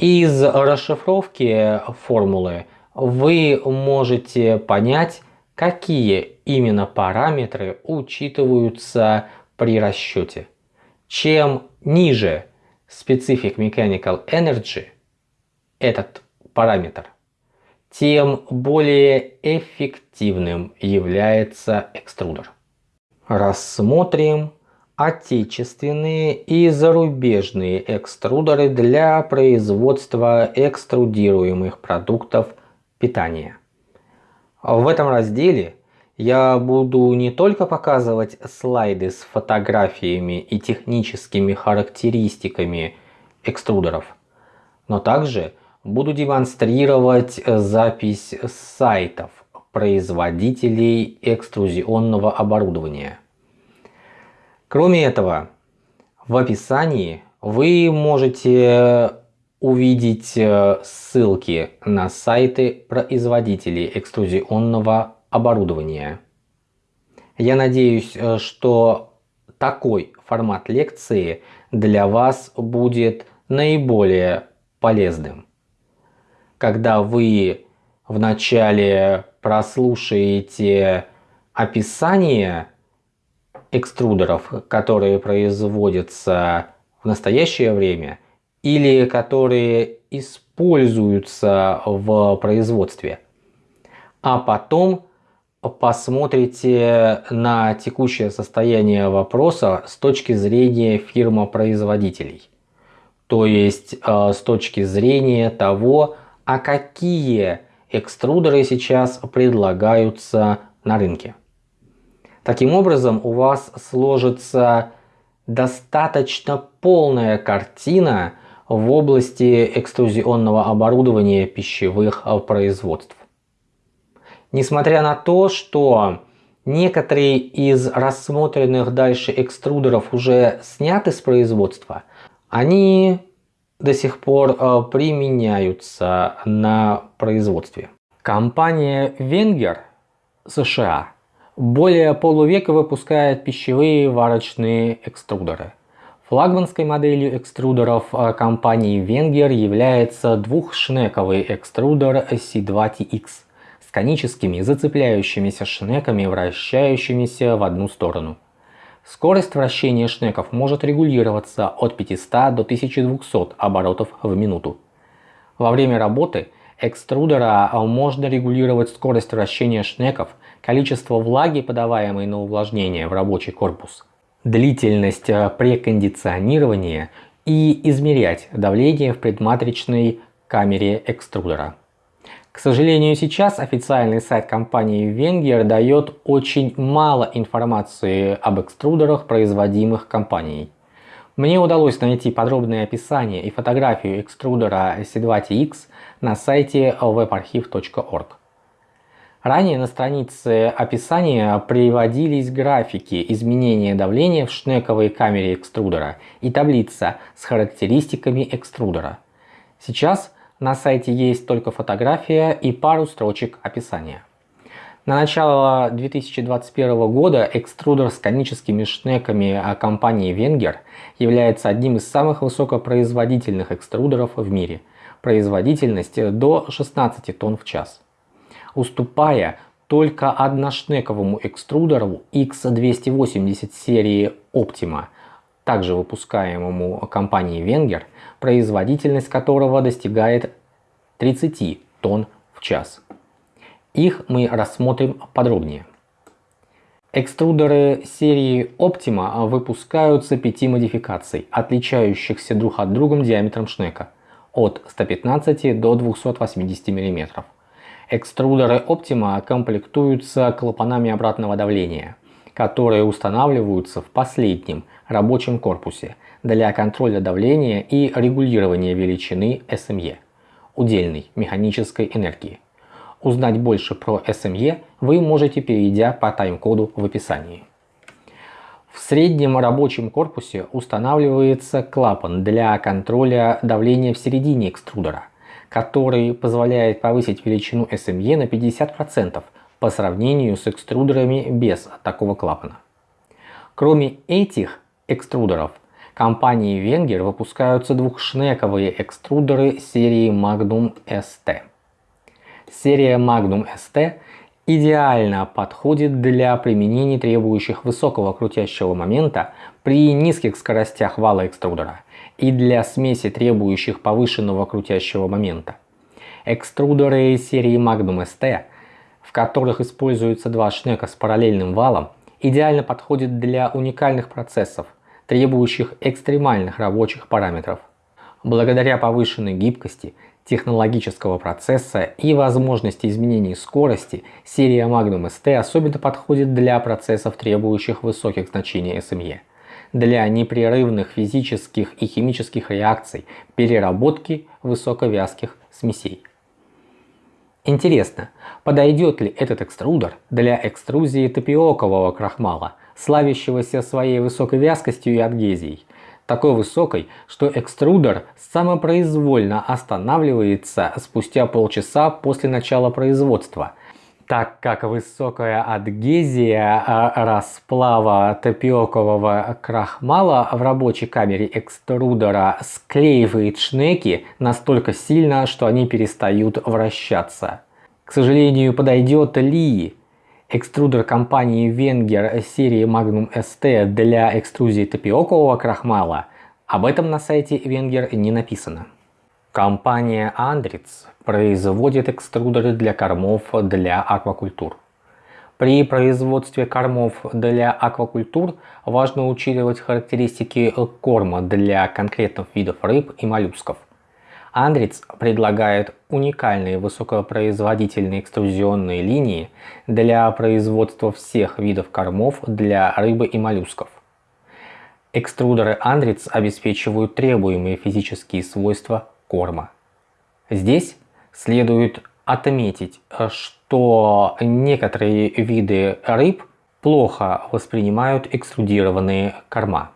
Из расшифровки формулы вы можете понять, какие именно параметры учитываются при расчете. Чем ниже Specific Mechanical Energy этот параметр, тем более эффективным является экструдер. Рассмотрим отечественные и зарубежные экструдеры для производства экструдируемых продуктов питания. В этом разделе я буду не только показывать слайды с фотографиями и техническими характеристиками экструдеров, но также буду демонстрировать запись сайтов производителей экструзионного оборудования. Кроме этого, в описании вы можете увидеть э, ссылки на сайты производителей экструзионного оборудования. Я надеюсь, э, что такой формат лекции для вас будет наиболее полезным. Когда вы вначале прослушаете описание экструдеров, которые производятся в настоящее время или которые используются в производстве. А потом посмотрите на текущее состояние вопроса с точки зрения фирма-производителей. То есть э, с точки зрения того, а какие экструдеры сейчас предлагаются на рынке. Таким образом, у вас сложится достаточно полная картина в области экструзионного оборудования пищевых производств. Несмотря на то, что некоторые из рассмотренных дальше экструдеров уже сняты с производства, они до сих пор э, применяются на производстве. Компания Wenger США более полувека выпускает пищевые варочные экструдеры. Флагманской моделью экструдеров э, компании Wenger является двухшнековый экструдер C2TX с коническими зацепляющимися шнеками, вращающимися в одну сторону. Скорость вращения шнеков может регулироваться от 500 до 1200 оборотов в минуту. Во время работы экструдера можно регулировать скорость вращения шнеков, количество влаги, подаваемой на увлажнение в рабочий корпус, длительность э, прекондиционирования и измерять давление в предматричной камере экструдера. К сожалению, сейчас официальный сайт компании Wenger дает очень мало информации об экструдерах, производимых компанией. Мне удалось найти подробное описание и фотографию экструдера C2TX на сайте webarchive.org. Ранее на странице описания приводились графики изменения давления в шнековой камере экструдера и таблица с характеристиками экструдера. Сейчас на сайте есть только фотография и пару строчек описания. На начало 2021 года экструдер с коническими шнеками компании Wenger является одним из самых высокопроизводительных экструдеров в мире. Производительность до 16 тонн в час уступая только одношнековому экструдеру X280 серии Optima, также выпускаемому компанией Wenger, производительность которого достигает 30 тонн в час. Их мы рассмотрим подробнее. Экструдеры серии Optima выпускаются пяти модификаций, отличающихся друг от друга диаметром шнека от 115 до 280 мм. Экструдеры Optima комплектуются клапанами обратного давления, которые устанавливаются в последнем рабочем корпусе для контроля давления и регулирования величины SME – удельной механической энергии. Узнать больше про SME вы можете, перейдя по тайм-коду в описании. В среднем рабочем корпусе устанавливается клапан для контроля давления в середине экструдера который позволяет повысить величину SME на 50% по сравнению с экструдерами без такого клапана. Кроме этих экструдеров, компанией Wenger выпускаются двухшнековые экструдеры серии Magnum ST. Серия Magnum ST идеально подходит для применений, требующих высокого крутящего момента при низких скоростях вала экструдера и для смеси, требующих повышенного крутящего момента. Экструдеры серии Magnum ST, в которых используются два шнека с параллельным валом, идеально подходят для уникальных процессов, требующих экстремальных рабочих параметров. Благодаря повышенной гибкости, технологического процесса и возможности изменения скорости, серия Magnum ST особенно подходит для процессов, требующих высоких значений SME для непрерывных физических и химических реакций переработки высоковязких смесей. Интересно, подойдет ли этот экструдер для экструзии тапиокового крахмала, славящегося своей высокой вязкостью и адгезией, такой высокой, что экструдер самопроизвольно останавливается спустя полчаса после начала производства, так как высокая адгезия а, расплава тапиокового крахмала в рабочей камере экструдера склеивает шнеки настолько сильно, что они перестают вращаться. К сожалению, подойдет ли экструдер компании Wenger серии Magnum ST для экструзии тапиокового крахмала? Об этом на сайте Wenger не написано. Компания Andritz производит экструдеры для кормов для аквакультур. При производстве кормов для аквакультур важно учитывать характеристики корма для конкретных видов рыб и моллюсков. Andritz предлагает уникальные высокопроизводительные экструзионные линии для производства всех видов кормов для рыбы и моллюсков. Экструдеры Andritz обеспечивают требуемые физические свойства корма. Здесь следует отметить, что некоторые виды рыб плохо воспринимают экструдированные корма,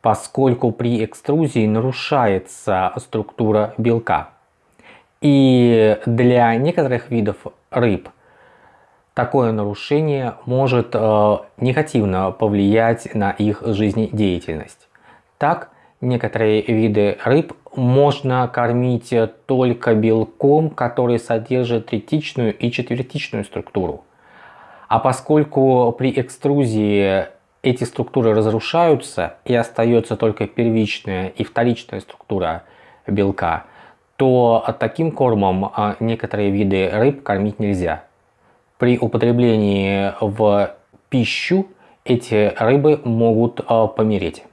поскольку при экструзии нарушается структура белка. И для некоторых видов рыб такое нарушение может э, негативно повлиять на их жизнедеятельность. Так, некоторые виды рыб можно кормить только белком, который содержит третичную и четвертичную структуру. А поскольку при экструзии эти структуры разрушаются и остается только первичная и вторичная структура белка, то таким кормом а, некоторые виды рыб кормить нельзя. При употреблении в пищу эти рыбы могут а, помереть.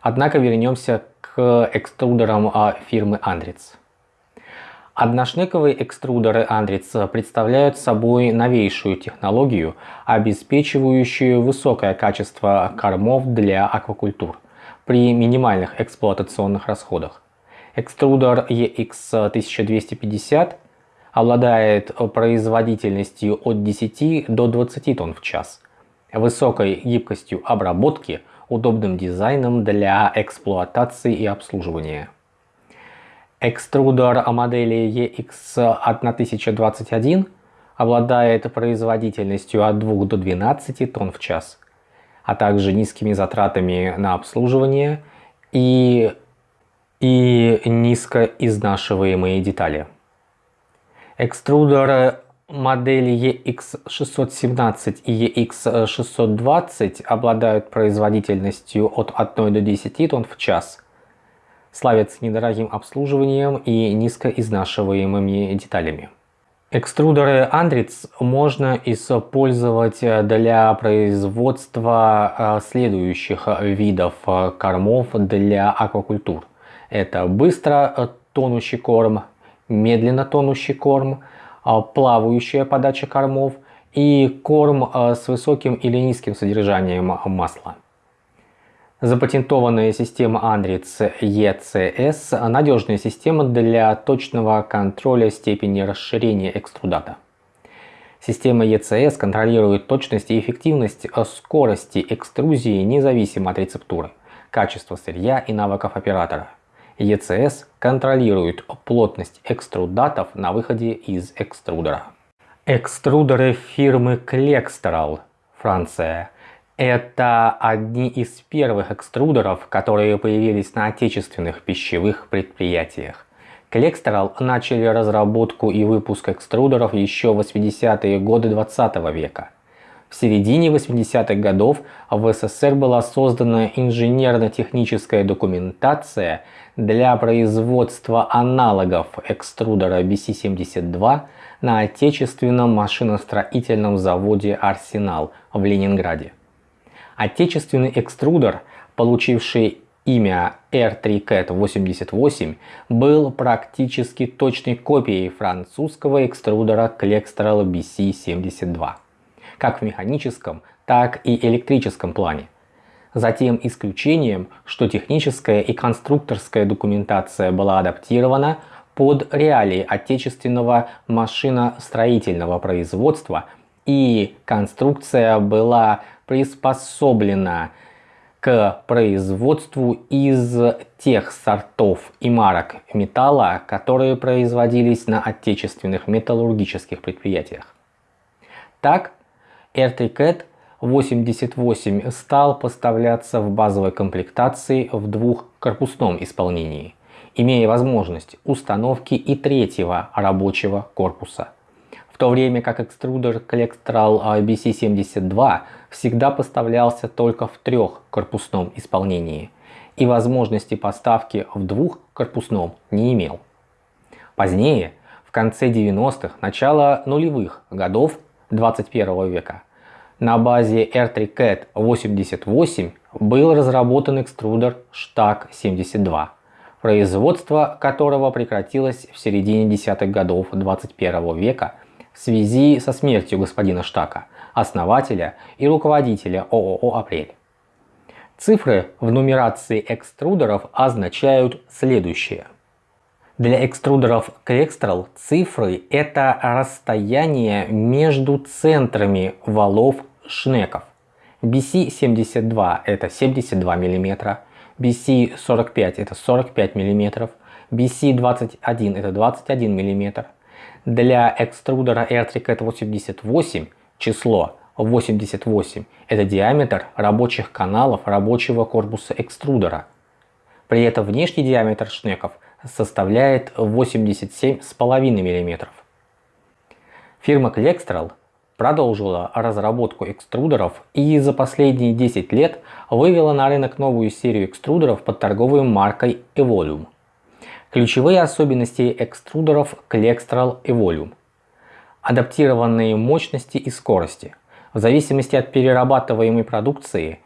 Однако вернемся к экструдерам а, фирмы Andritz. Одношнековые экструдеры Andritz представляют собой новейшую технологию, обеспечивающую высокое качество кормов для аквакультур при минимальных эксплуатационных расходах. Экструдер EX1250 обладает производительностью от 10 до 20 тонн в час, высокой гибкостью обработки, удобным дизайном для эксплуатации и обслуживания. Экструдер модели EX1021 обладает производительностью от 2 до 12 тонн в час, а также низкими затратами на обслуживание и, и низкоизнашиваемые детали. Экструдеры модели EX617 и EX620 обладают производительностью от 1 до 10 тонн в час – славятся недорогим обслуживанием и низкоизнашиваемыми деталями. Экструдеры Andritz можно использовать для производства э, следующих видов кормов для аквакультур. Это быстро тонущий корм, медленно тонущий корм, плавающая подача кормов и корм э, с высоким или низким содержанием масла. Запатентованная система Andritz ECS – надежная система для точного контроля степени расширения экструдата. Система ECS контролирует точность и эффективность скорости экструзии независимо от рецептуры, качества сырья и навыков оператора. ECS контролирует плотность экструдатов на выходе из экструдера. Экструдеры фирмы Klextral, Франция – это одни из первых экструдеров, которые появились на отечественных пищевых предприятиях. Клекстерал начали разработку и выпуск экструдеров еще в 80-е годы 20 -го века. В середине 80-х годов в СССР была создана инженерно-техническая документация для производства аналогов экструдера BC-72 на отечественном машиностроительном заводе «Арсенал» в Ленинграде. Отечественный экструдер, получивший имя R3CAT88, был практически точной копией французского экструдера Klextral BC72, как в механическом, так и электрическом плане. Затем исключением, что техническая и конструкторская документация была адаптирована под реалии отечественного машиностроительного производства и конструкция была приспособлена к производству из тех сортов и марок металла, которые производились на отечественных металлургических предприятиях. Так, RTCAT 88 стал поставляться в базовой комплектации в двухкорпусном исполнении, имея возможность установки и третьего рабочего корпуса – в то время как экструдер Collectral BC72 всегда поставлялся только в трехкорпусном исполнении и возможности поставки в двухкорпусном не имел. Позднее, в конце 90-х, начало нулевых годов 21 века, на базе R3CAT 88 был разработан экструдер STAC 72, производство которого прекратилось в середине десятых годов 21 века в связи со смертью господина Штака, основателя и руководителя ООО «Апрель». Цифры в нумерации экструдеров означают следующее. Для экструдеров Клекстрал цифры – это расстояние между центрами валов шнеков. BC-72 – это 72 мм, BC-45 – это 45 мм, BC-21 – это 21 мм, для экструдера R3CAT 88 число 88 – это диаметр рабочих каналов рабочего корпуса экструдера. При этом внешний диаметр шнеков составляет 87,5 мм. Фирма Klextral продолжила разработку экструдеров и за последние 10 лет вывела на рынок новую серию экструдеров под торговой маркой Evolume. Ключевые особенности экструдеров Klextral и Volume. Адаптированные мощности и скорости. В зависимости от перерабатываемой продукции,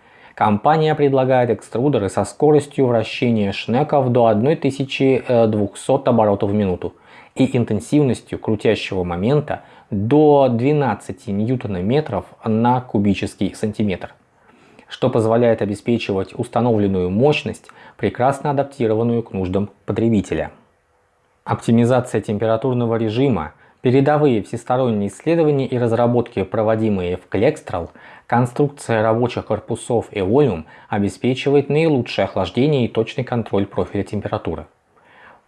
компания предлагает экструдеры со скоростью вращения шнеков до 1200 оборотов в минуту и интенсивностью крутящего момента до 12 ньютона-метров на кубический сантиметр, что позволяет обеспечивать установленную мощность, прекрасно адаптированную к нуждам потребителя. Оптимизация температурного режима, передовые всесторонние исследования и разработки, проводимые в Клекстрал, конструкция рабочих корпусов Eolium обеспечивает наилучшее охлаждение и точный контроль профиля температуры.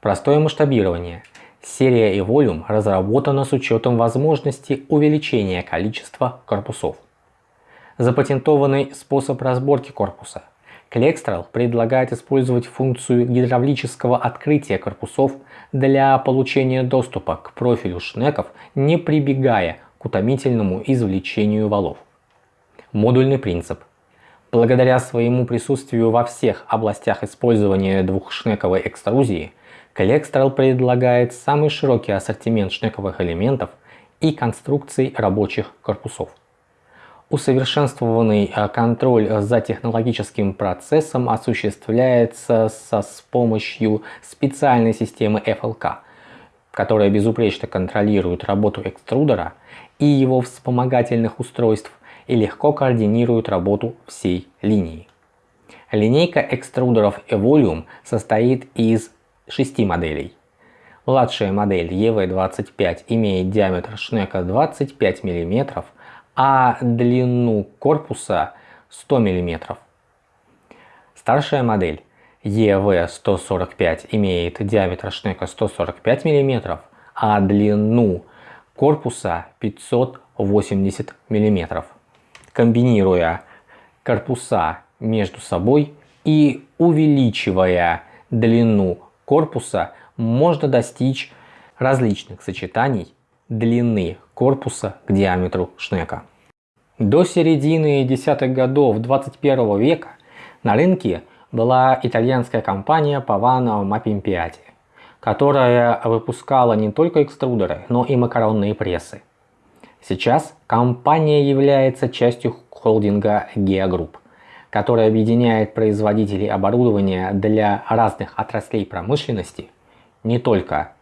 Простое масштабирование. Серия Evolume разработана с учетом возможности увеличения количества корпусов. Запатентованный способ разборки корпуса. Клекстрал предлагает использовать функцию гидравлического открытия корпусов для получения доступа к профилю шнеков, не прибегая к утомительному извлечению валов. Модульный принцип. Благодаря своему присутствию во всех областях использования двухшнековой экструзии – Коллекстral предлагает самый широкий ассортимент шнековых элементов и конструкций рабочих корпусов. Усовершенствованный э, контроль за технологическим процессом осуществляется со, с помощью специальной системы FLK, которая безупречно контролирует работу экструдера и его вспомогательных устройств и легко координирует работу всей линии. Линейка экструдеров Evolume состоит из 6 моделей. Младшая модель EV25 имеет диаметр шнека 25 мм, а длину корпуса 100 мм. Старшая модель EV145 имеет диаметр шнека 145 мм, а длину корпуса 580 мм. Комбинируя корпуса между собой и увеличивая длину корпуса можно достичь различных сочетаний длины корпуса к диаметру шнека. До середины десятых годов 21 века на рынке была итальянская компания Pavano Mapimpiati, которая выпускала не только экструдеры, но и макаронные прессы. Сейчас компания является частью холдинга Gea Group который объединяет производителей оборудования для разных отраслей промышленности, не только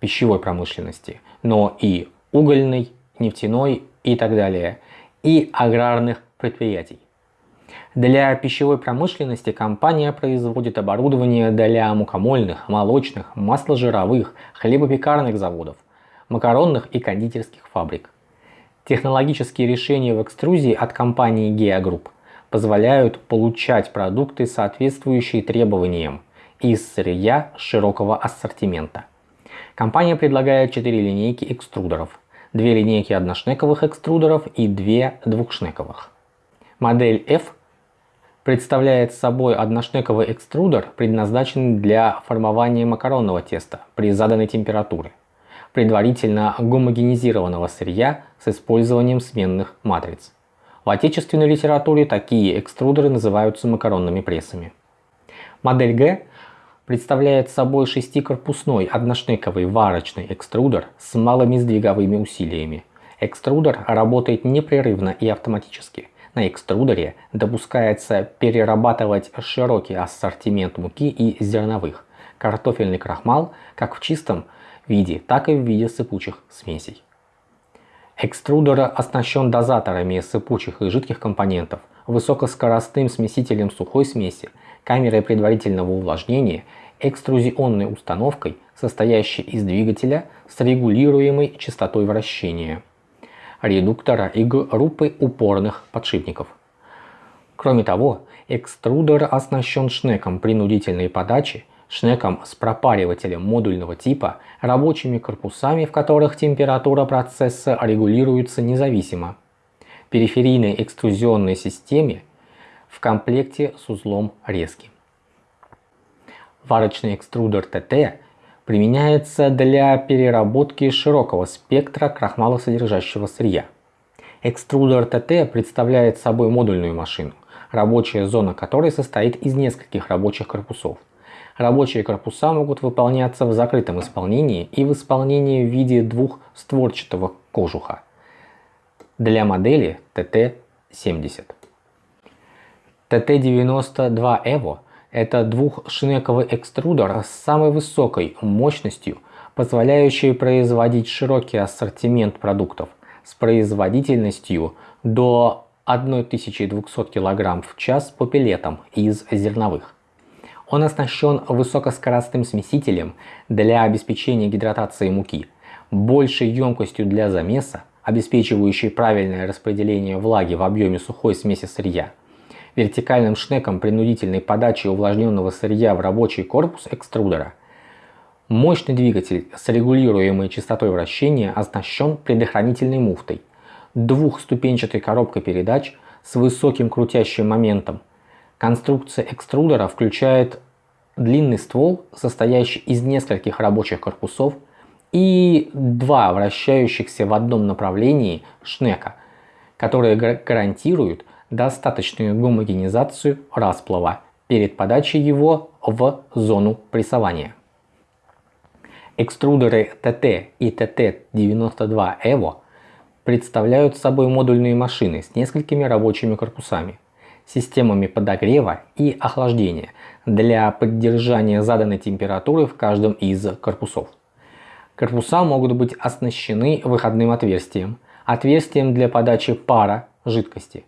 пищевой промышленности, но и угольной, нефтяной и так далее, и аграрных предприятий. Для пищевой промышленности компания производит оборудование для мукомольных, молочных, масложировых, хлебопекарных заводов, макаронных и кондитерских фабрик. Технологические решения в экструзии от компании Gea Group позволяют получать продукты, соответствующие требованиям из сырья широкого ассортимента. Компания предлагает 4 линейки экструдеров, 2 линейки одношнековых экструдеров и 2 двухшнековых. Модель F представляет собой одношнековый экструдер, предназначенный для формования макаронного теста при заданной температуре, предварительно гомогенизированного сырья с использованием сменных матриц. В отечественной литературе такие экструдеры называются макаронными прессами. Модель Г представляет собой шестикорпусной одношнековый варочный экструдер с малыми сдвиговыми усилиями. Экструдер работает непрерывно и автоматически. На экструдере допускается перерабатывать широкий ассортимент муки и зерновых, картофельный крахмал как в чистом виде, так и в виде сыпучих смесей. Экструдер оснащен дозаторами сыпучих и жидких компонентов, высокоскоростным смесителем сухой смеси, камерой предварительного увлажнения, экструзионной установкой, состоящей из двигателя с регулируемой частотой вращения, редуктора и группы упорных подшипников. Кроме того, экструдер оснащен шнеком принудительной подачи шнеком с пропаривателем модульного типа, рабочими корпусами, в которых температура процесса регулируется независимо, периферийной экструзионной системе в комплекте с узлом резки. Варочный экструдер ТТ применяется для переработки широкого спектра крахмалосодержащего сырья. Экструдер ТТ представляет собой модульную машину, рабочая зона которой состоит из нескольких рабочих корпусов – Рабочие корпуса могут выполняться в закрытом исполнении и в исполнении в виде двухстворчатого кожуха для модели TT70. TT92 EVO – это двухшнековый экструдер с самой высокой мощностью, позволяющие производить широкий ассортимент продуктов с производительностью до 1200 кг в час по пилетам из зерновых. Он оснащен высокоскоростным смесителем для обеспечения гидратации муки, большей емкостью для замеса, обеспечивающей правильное распределение влаги в объеме сухой смеси сырья, вертикальным шнеком принудительной подачи увлажненного сырья в рабочий корпус экструдера. Мощный двигатель с регулируемой частотой вращения оснащен предохранительной муфтой, двухступенчатой коробкой передач с высоким крутящим моментом. Конструкция экструдера включает длинный ствол, состоящий из нескольких рабочих корпусов и два вращающихся в одном направлении шнека, которые гарантируют достаточную гомогенизацию расплава перед подачей его в зону прессования. Экструдеры TT и TT92 EVO представляют собой модульные машины с несколькими рабочими корпусами, системами подогрева и охлаждения для поддержания заданной температуры в каждом из корпусов. Корпуса могут быть оснащены выходным отверстием, отверстием для подачи пара жидкости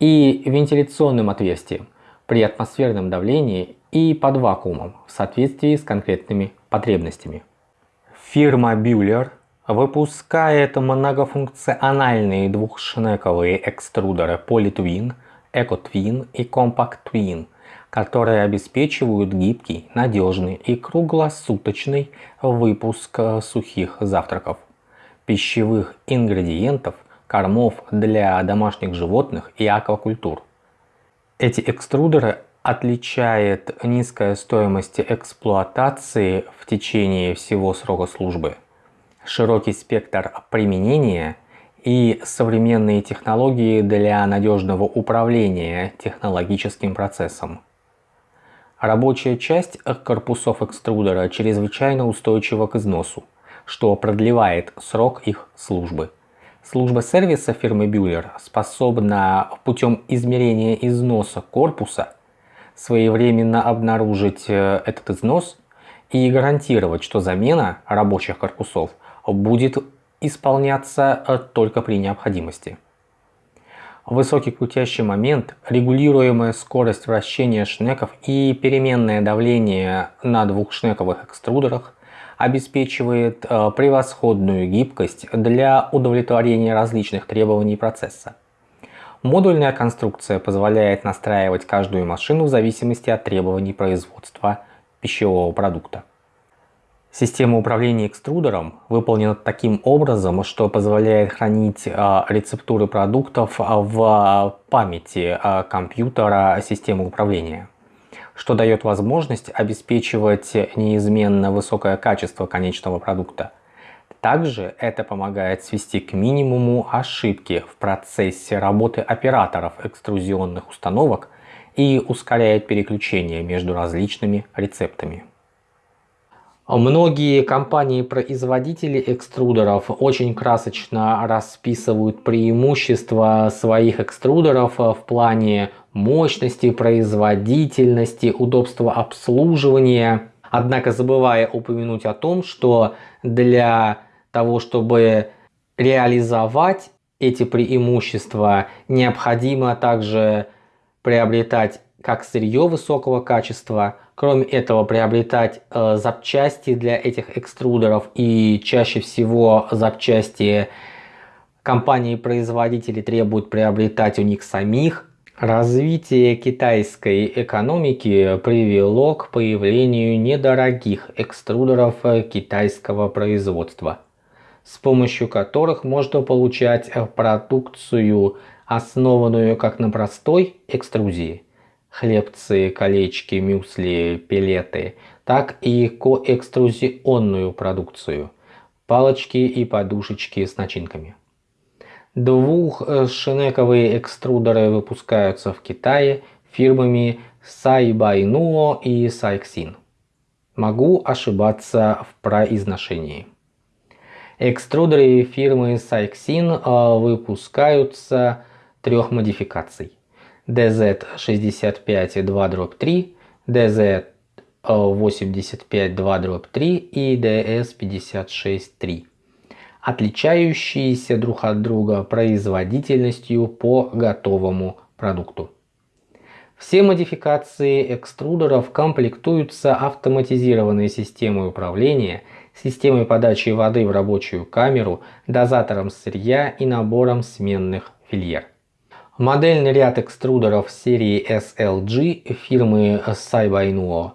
и вентиляционным отверстием при атмосферном давлении и под вакуумом в соответствии с конкретными потребностями. Фирма Bühler выпускает многофункциональные двухшнековые экструдеры PolyTwin, EcoTwin и Compact Twin – которые обеспечивают гибкий, надежный и круглосуточный выпуск э, сухих завтраков, пищевых ингредиентов, кормов для домашних животных и аквакультур. Эти экструдеры отличает низкая стоимость эксплуатации в течение всего срока службы, широкий спектр применения и современные технологии для надежного управления технологическим процессом. Рабочая часть корпусов экструдера чрезвычайно устойчива к износу, что продлевает срок их службы. Служба сервиса фирмы Bühler способна путем измерения износа корпуса своевременно обнаружить э, этот износ и гарантировать, что замена рабочих корпусов будет исполняться э, только при необходимости. Высокий крутящий момент, регулируемая скорость вращения шнеков и переменное давление на двух шнековых экструдерах обеспечивает э, превосходную гибкость для удовлетворения различных требований процесса. Модульная конструкция позволяет настраивать каждую машину в зависимости от требований производства пищевого продукта. Система управления экструдером выполнена таким образом, что позволяет хранить а, рецептуры продуктов а, в памяти а, компьютера системы управления, что дает возможность обеспечивать неизменно высокое качество конечного продукта. Также это помогает свести к минимуму ошибки в процессе работы операторов экструзионных установок и ускоряет переключение между различными рецептами. Многие компании-производители экструдеров очень красочно расписывают преимущества своих экструдеров в плане мощности, производительности, удобства обслуживания. Однако забывая упомянуть о том, что для того, чтобы реализовать эти преимущества, необходимо также приобретать как сырье высокого качества, Кроме этого, приобретать э, запчасти для этих экструдеров и чаще всего запчасти компании-производители требуют приобретать у них самих. Развитие китайской экономики привело к появлению недорогих экструдеров китайского производства, с помощью которых можно получать продукцию, основанную как на простой экструзии, хлебцы, колечки, мюсли, пилеты, так и коэкструзионную продукцию, палочки и подушечки с начинками. Двухшнековые экструдеры выпускаются в Китае фирмами Сайбайнуо и Сайксин. Могу ошибаться в произношении. Экструдеры фирмы Сайксин э, выпускаются трех модификаций – DZ65 2 3, DZ DS-85-2-3 и DS-56-3, отличающиеся друг от друга производительностью по готовому продукту. Все модификации экструдеров комплектуются автоматизированной системой управления, системой подачи воды в рабочую камеру, дозатором сырья и набором сменных фильер. Модельный ряд экструдеров серии SLG фирмы Saibainuo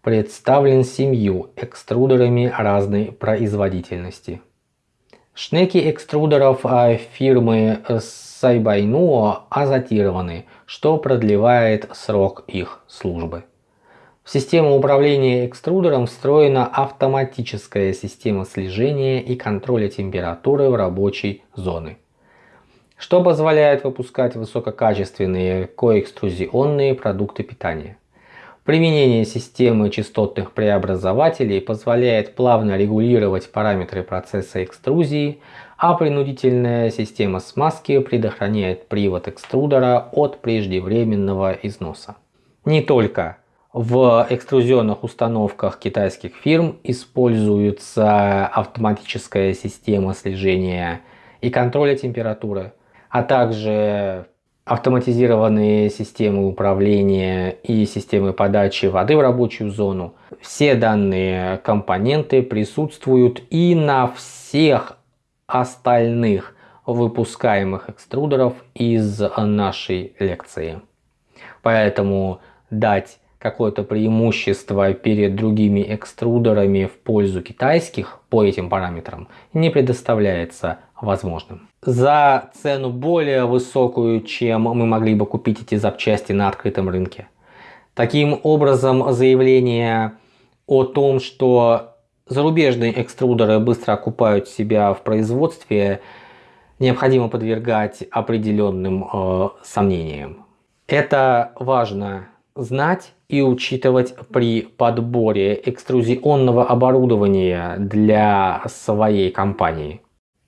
представлен семью экструдерами разной производительности. Шнеки экструдеров а, фирмы Saibainuo азотированы, что продлевает срок их службы. В систему управления экструдером встроена автоматическая система слежения и контроля температуры в рабочей зоны что позволяет выпускать высококачественные коэкструзионные продукты питания. Применение системы частотных преобразователей позволяет плавно регулировать параметры процесса экструзии, а принудительная система смазки предохраняет привод экструдера от преждевременного износа. Не только в экструзионных установках китайских фирм используется автоматическая система слежения и контроля температуры, а также автоматизированные системы управления и системы подачи воды в рабочую зону. Все данные компоненты присутствуют и на всех остальных выпускаемых экструдеров из нашей лекции. Поэтому дать какое-то преимущество перед другими экструдерами в пользу китайских по этим параметрам не предоставляется возможным. За цену более высокую, чем мы могли бы купить эти запчасти на открытом рынке. Таким образом, заявление о том, что зарубежные экструдеры быстро окупают себя в производстве, необходимо подвергать определенным э, сомнениям. Это важно знать и учитывать при подборе экструзионного оборудования для своей компании.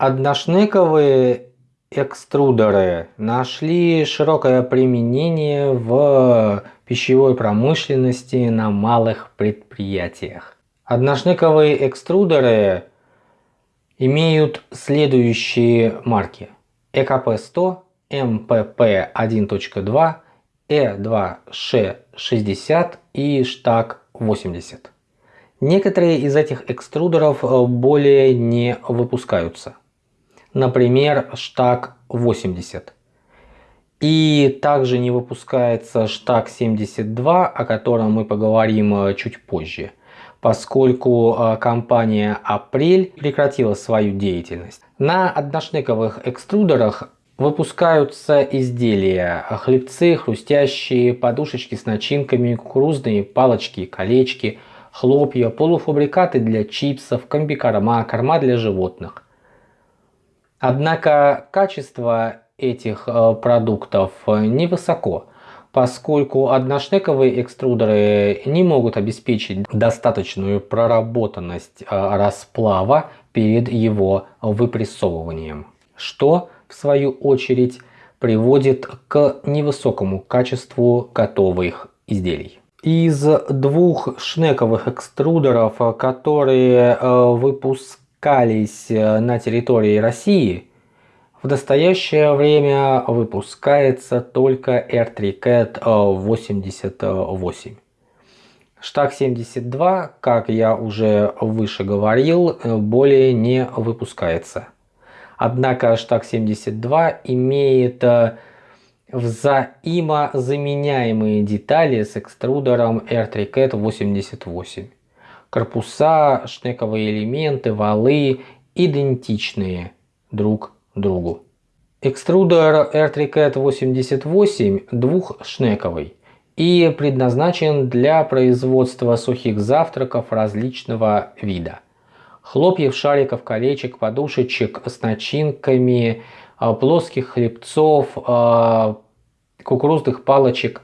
Одношнековые экструдеры нашли широкое применение в пищевой промышленности на малых предприятиях. Одношнековые экструдеры имеют следующие марки. ЭКП-100, МПП-1.2, E2Ш60 и Штаг-80. Некоторые из этих экструдеров более не выпускаются. Например, Штаг-80. И также не выпускается Штаг-72, о котором мы поговорим э, чуть позже, поскольку э, компания Апрель прекратила свою деятельность. На одношнековых экструдерах Выпускаются изделия, хлебцы, хрустящие, подушечки с начинками, кукурузные палочки, колечки, хлопья, полуфабрикаты для чипсов, комбикорма, корма для животных. Однако качество этих э, продуктов невысоко, поскольку одношнековые экструдеры не могут обеспечить достаточную проработанность э, расплава перед его выпрессовыванием, что в свою очередь приводит к невысокому качеству готовых изделий. Из двух шнековых экструдеров, которые э, выпускались э, на территории России, в настоящее время выпускается только R3CAT 88. Штаг 72, как я уже выше говорил, э, более не выпускается. Однако штаг 72 имеет э, взаимозаменяемые детали с экструдером R3CAT 88. Корпуса, шнековые элементы, валы идентичные друг другу. Экструдер R3CAT 88 двухшнековый и предназначен для производства сухих завтраков различного вида – хлопьев, шариков, колечек, подушечек с начинками, а, плоских хлебцов, а, кукурузных палочек,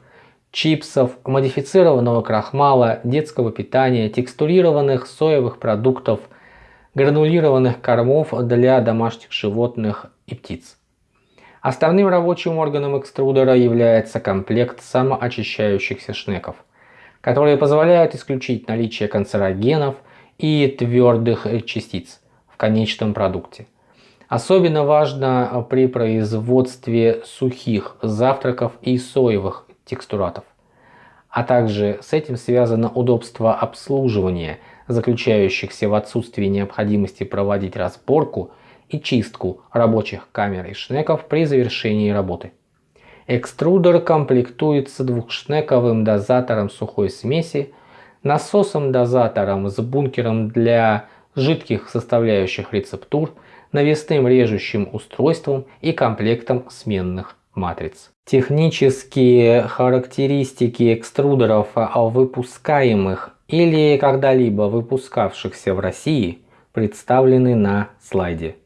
чипсов, модифицированного крахмала, детского питания, текстурированных соевых продуктов, гранулированных кормов для домашних животных и птиц. Основным рабочим органом экструдера является комплект самоочищающихся шнеков – которые позволяют исключить наличие канцерогенов и твердых частиц в конечном продукте. Особенно важно при производстве сухих завтраков и соевых текстуратов. А также с этим связано удобство обслуживания, заключающихся в отсутствии необходимости проводить разборку и чистку рабочих камер и шнеков при завершении работы. Экструдер комплектуется двухшнековым дозатором сухой смеси, насосом-дозатором с бункером для жидких составляющих рецептур, навесным режущим устройством и комплектом сменных матриц. Технические характеристики экструдеров, выпускаемых или когда-либо выпускавшихся в России, представлены на слайде.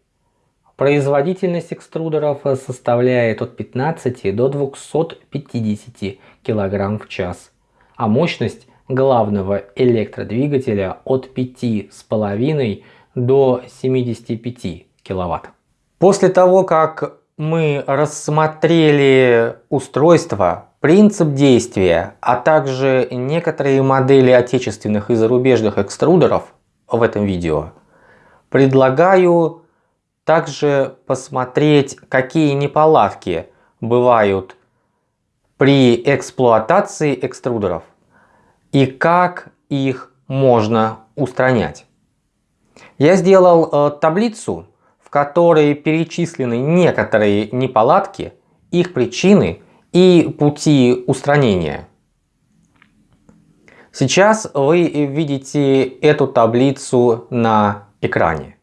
Производительность экструдеров составляет от 15 до 250 кг в час, а мощность главного электродвигателя от 5,5 до 75 кВт. После того, как мы рассмотрели устройство, принцип действия, а также некоторые модели отечественных и зарубежных экструдеров в этом видео, предлагаю также посмотреть, какие неполадки бывают при эксплуатации экструдеров и как их можно устранять. Я сделал э, таблицу, в которой перечислены некоторые неполадки, их причины и пути устранения. Сейчас вы видите эту таблицу на экране.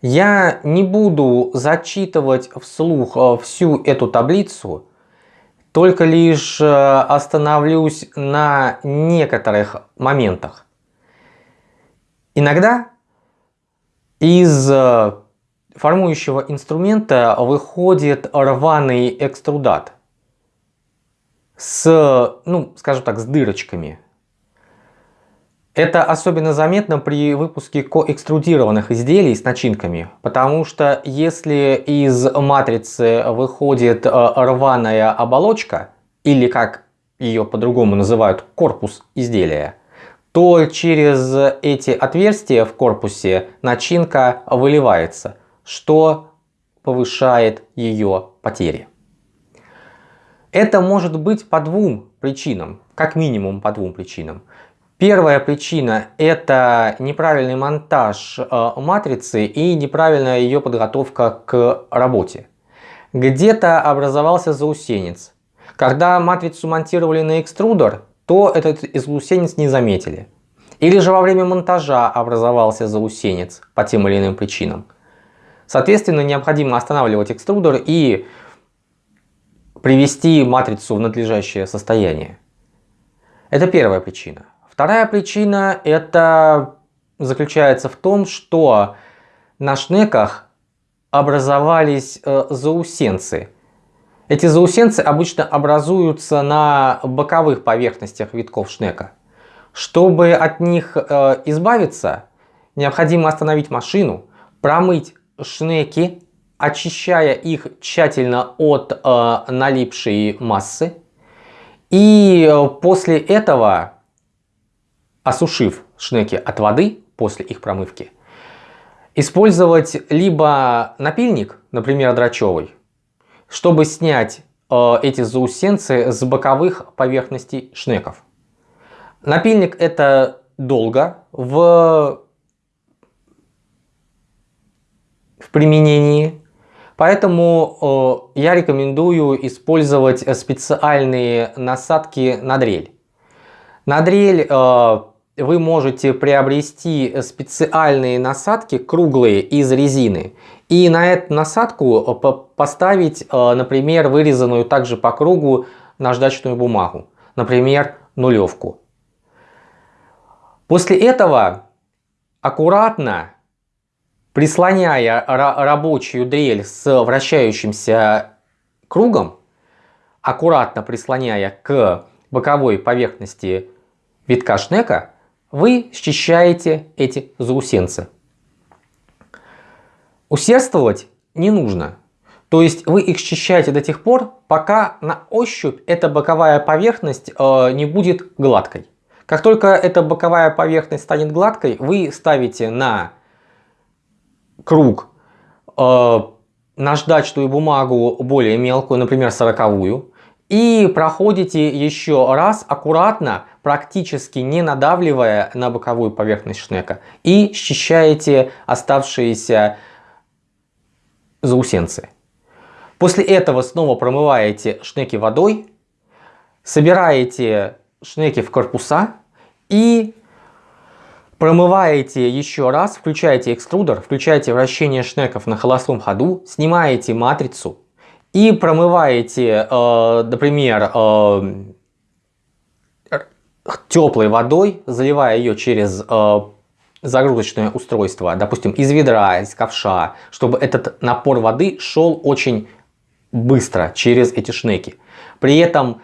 Я не буду зачитывать вслух э, всю эту таблицу, только лишь э, остановлюсь на некоторых моментах. Иногда из э, формующего инструмента выходит рваный экструдат с, ну, скажем так, с дырочками. Это особенно заметно при выпуске коэкструдированных изделий с начинками, потому что если из матрицы выходит э, рваная оболочка, или как ее по-другому называют корпус изделия, то через эти отверстия в корпусе начинка выливается, что повышает ее потери. Это может быть по двум причинам, как минимум по двум причинам. Первая причина – это неправильный монтаж э, матрицы и неправильная ее подготовка к работе. Где-то образовался заусенец. Когда матрицу монтировали на экструдер, то этот заусенец не заметили. Или же во время монтажа образовался заусенец по тем или иным причинам. Соответственно, необходимо останавливать экструдер и привести матрицу в надлежащее состояние. Это первая причина. Вторая причина это заключается в том, что на шнеках образовались э, заусенцы. Эти заусенцы обычно образуются на боковых поверхностях витков шнека. Чтобы от них э, избавиться, необходимо остановить машину, промыть шнеки, очищая их тщательно от э, налипшей массы. И после этого осушив шнеки от воды после их промывки, использовать либо напильник, например, драчевый, чтобы снять э, эти заусенцы с боковых поверхностей шнеков. Напильник это долго в, в применении, поэтому э, я рекомендую использовать специальные насадки на дрель. На дрель э, вы можете приобрести специальные насадки круглые из резины и на эту насадку э, поставить, э, например, вырезанную также по кругу наждачную бумагу, например, нулевку. После этого аккуратно прислоняя рабочую дрель с вращающимся кругом, аккуратно прислоняя к боковой поверхности витка шнека, вы счищаете эти заусенцы. Усердствовать не нужно. То есть вы их счищаете до тех пор, пока на ощупь эта боковая поверхность э, не будет гладкой. Как только эта боковая поверхность станет гладкой, вы ставите на круг э, наждачную бумагу более мелкую, например, сороковую, и проходите еще раз аккуратно, практически не надавливая на боковую поверхность шнека, и счищаете оставшиеся заусенцы. После этого снова промываете шнеки водой, собираете шнеки в корпуса и промываете еще раз, включаете экструдер, включаете вращение шнеков на холостом ходу, снимаете матрицу и промываете, э, например, э, теплой водой, заливая ее через э, загрузочное устройство, допустим, из ведра, из ковша, чтобы этот напор воды шел очень быстро через эти шнеки. При этом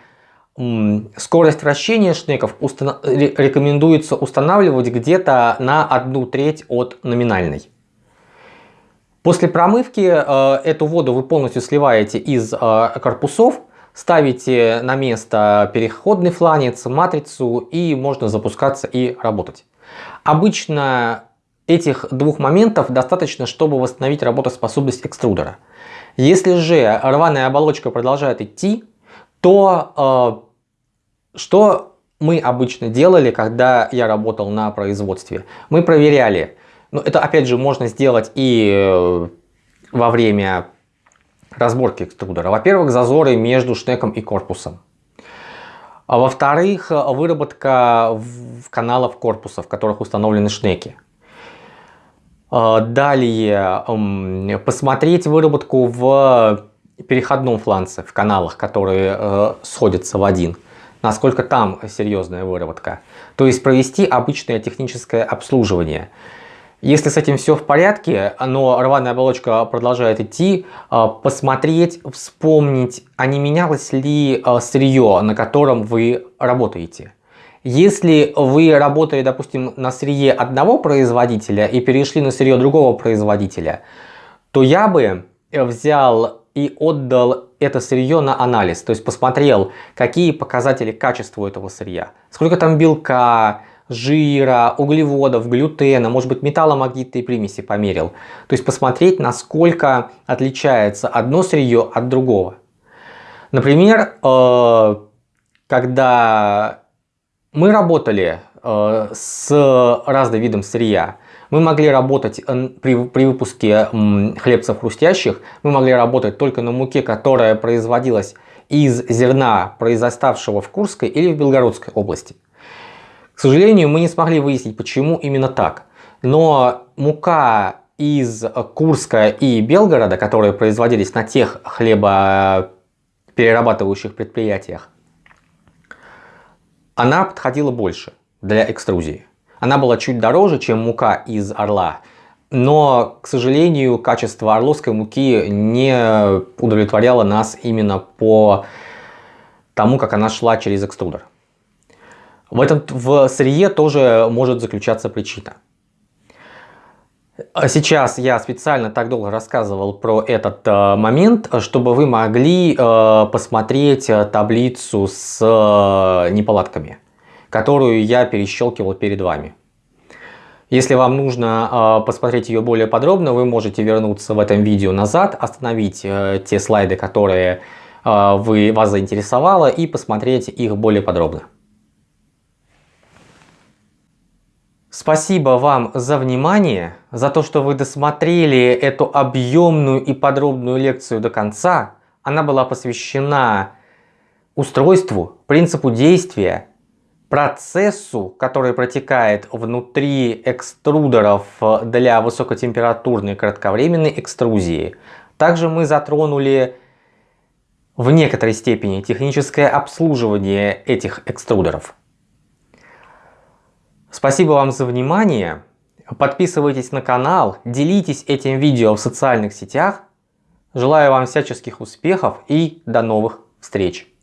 скорость вращения шнеков установ... рекомендуется устанавливать где-то на одну треть от номинальной. После промывки э, эту воду вы полностью сливаете из э, корпусов, ставите на место переходный фланец, матрицу и можно запускаться и работать. Обычно этих двух моментов достаточно, чтобы восстановить работоспособность экструдера. Если же рваная оболочка продолжает идти, то э, что мы обычно делали, когда я работал на производстве? Мы проверяли, ну это опять же можно сделать и э, во время разборки экструдера. Во-первых, зазоры между шнеком и корпусом. А во-вторых, выработка каналов корпуса, в которых установлены шнеки. А, далее, посмотреть выработку в переходном фланце, в каналах, которые э, сходятся в один. Насколько там серьезная выработка. То есть провести обычное техническое обслуживание. Если с этим все в порядке, но рваная оболочка продолжает идти, а, посмотреть, вспомнить, а не менялось ли а, сырье, на котором вы работаете. Если вы работали, допустим, на сырье одного производителя и перешли на сырье другого производителя, то я бы взял и отдал это сырье на анализ. То есть посмотрел, какие показатели качества этого сырья. Сколько там белка, жира, углеводов, глютена, может быть металломагнитные примеси померил. То есть посмотреть, насколько отличается одно сырье от другого. Например, э, когда мы работали э, с разным видом сырья. Мы могли работать э, при, при выпуске хлебцев хрустящих, мы могли работать только на муке, которая производилась из зерна, произоставшего в Курской или в Белгородской области. К сожалению, мы не смогли выяснить, почему именно так. Но мука из Курска и Белгорода, которые производились на тех хлебоперерабатывающих предприятиях, она подходила больше для экструзии. Она была чуть дороже, чем мука из орла, но, к сожалению, качество орловской муки не удовлетворяло нас именно по тому, как она шла через экструдер. В этом в сырье тоже может заключаться причина. Сейчас я специально так долго рассказывал про этот э, момент, чтобы вы могли э, посмотреть э, таблицу с э, неполадками, которую я перещелкивал перед вами. Если вам нужно э, посмотреть ее более подробно, вы можете вернуться в этом видео назад, остановить э, те слайды, которые э, вы, вас заинтересовало, и посмотреть их более подробно. Спасибо вам за внимание, за то, что вы досмотрели эту объемную и подробную лекцию до конца. Она была посвящена устройству, принципу действия, процессу, который протекает внутри экструдеров для высокотемпературной кратковременной экструзии. Также мы затронули в некоторой степени техническое обслуживание этих экструдеров. Спасибо вам за внимание. Подписывайтесь на канал, делитесь этим видео в социальных сетях. Желаю вам всяческих успехов и до новых встреч!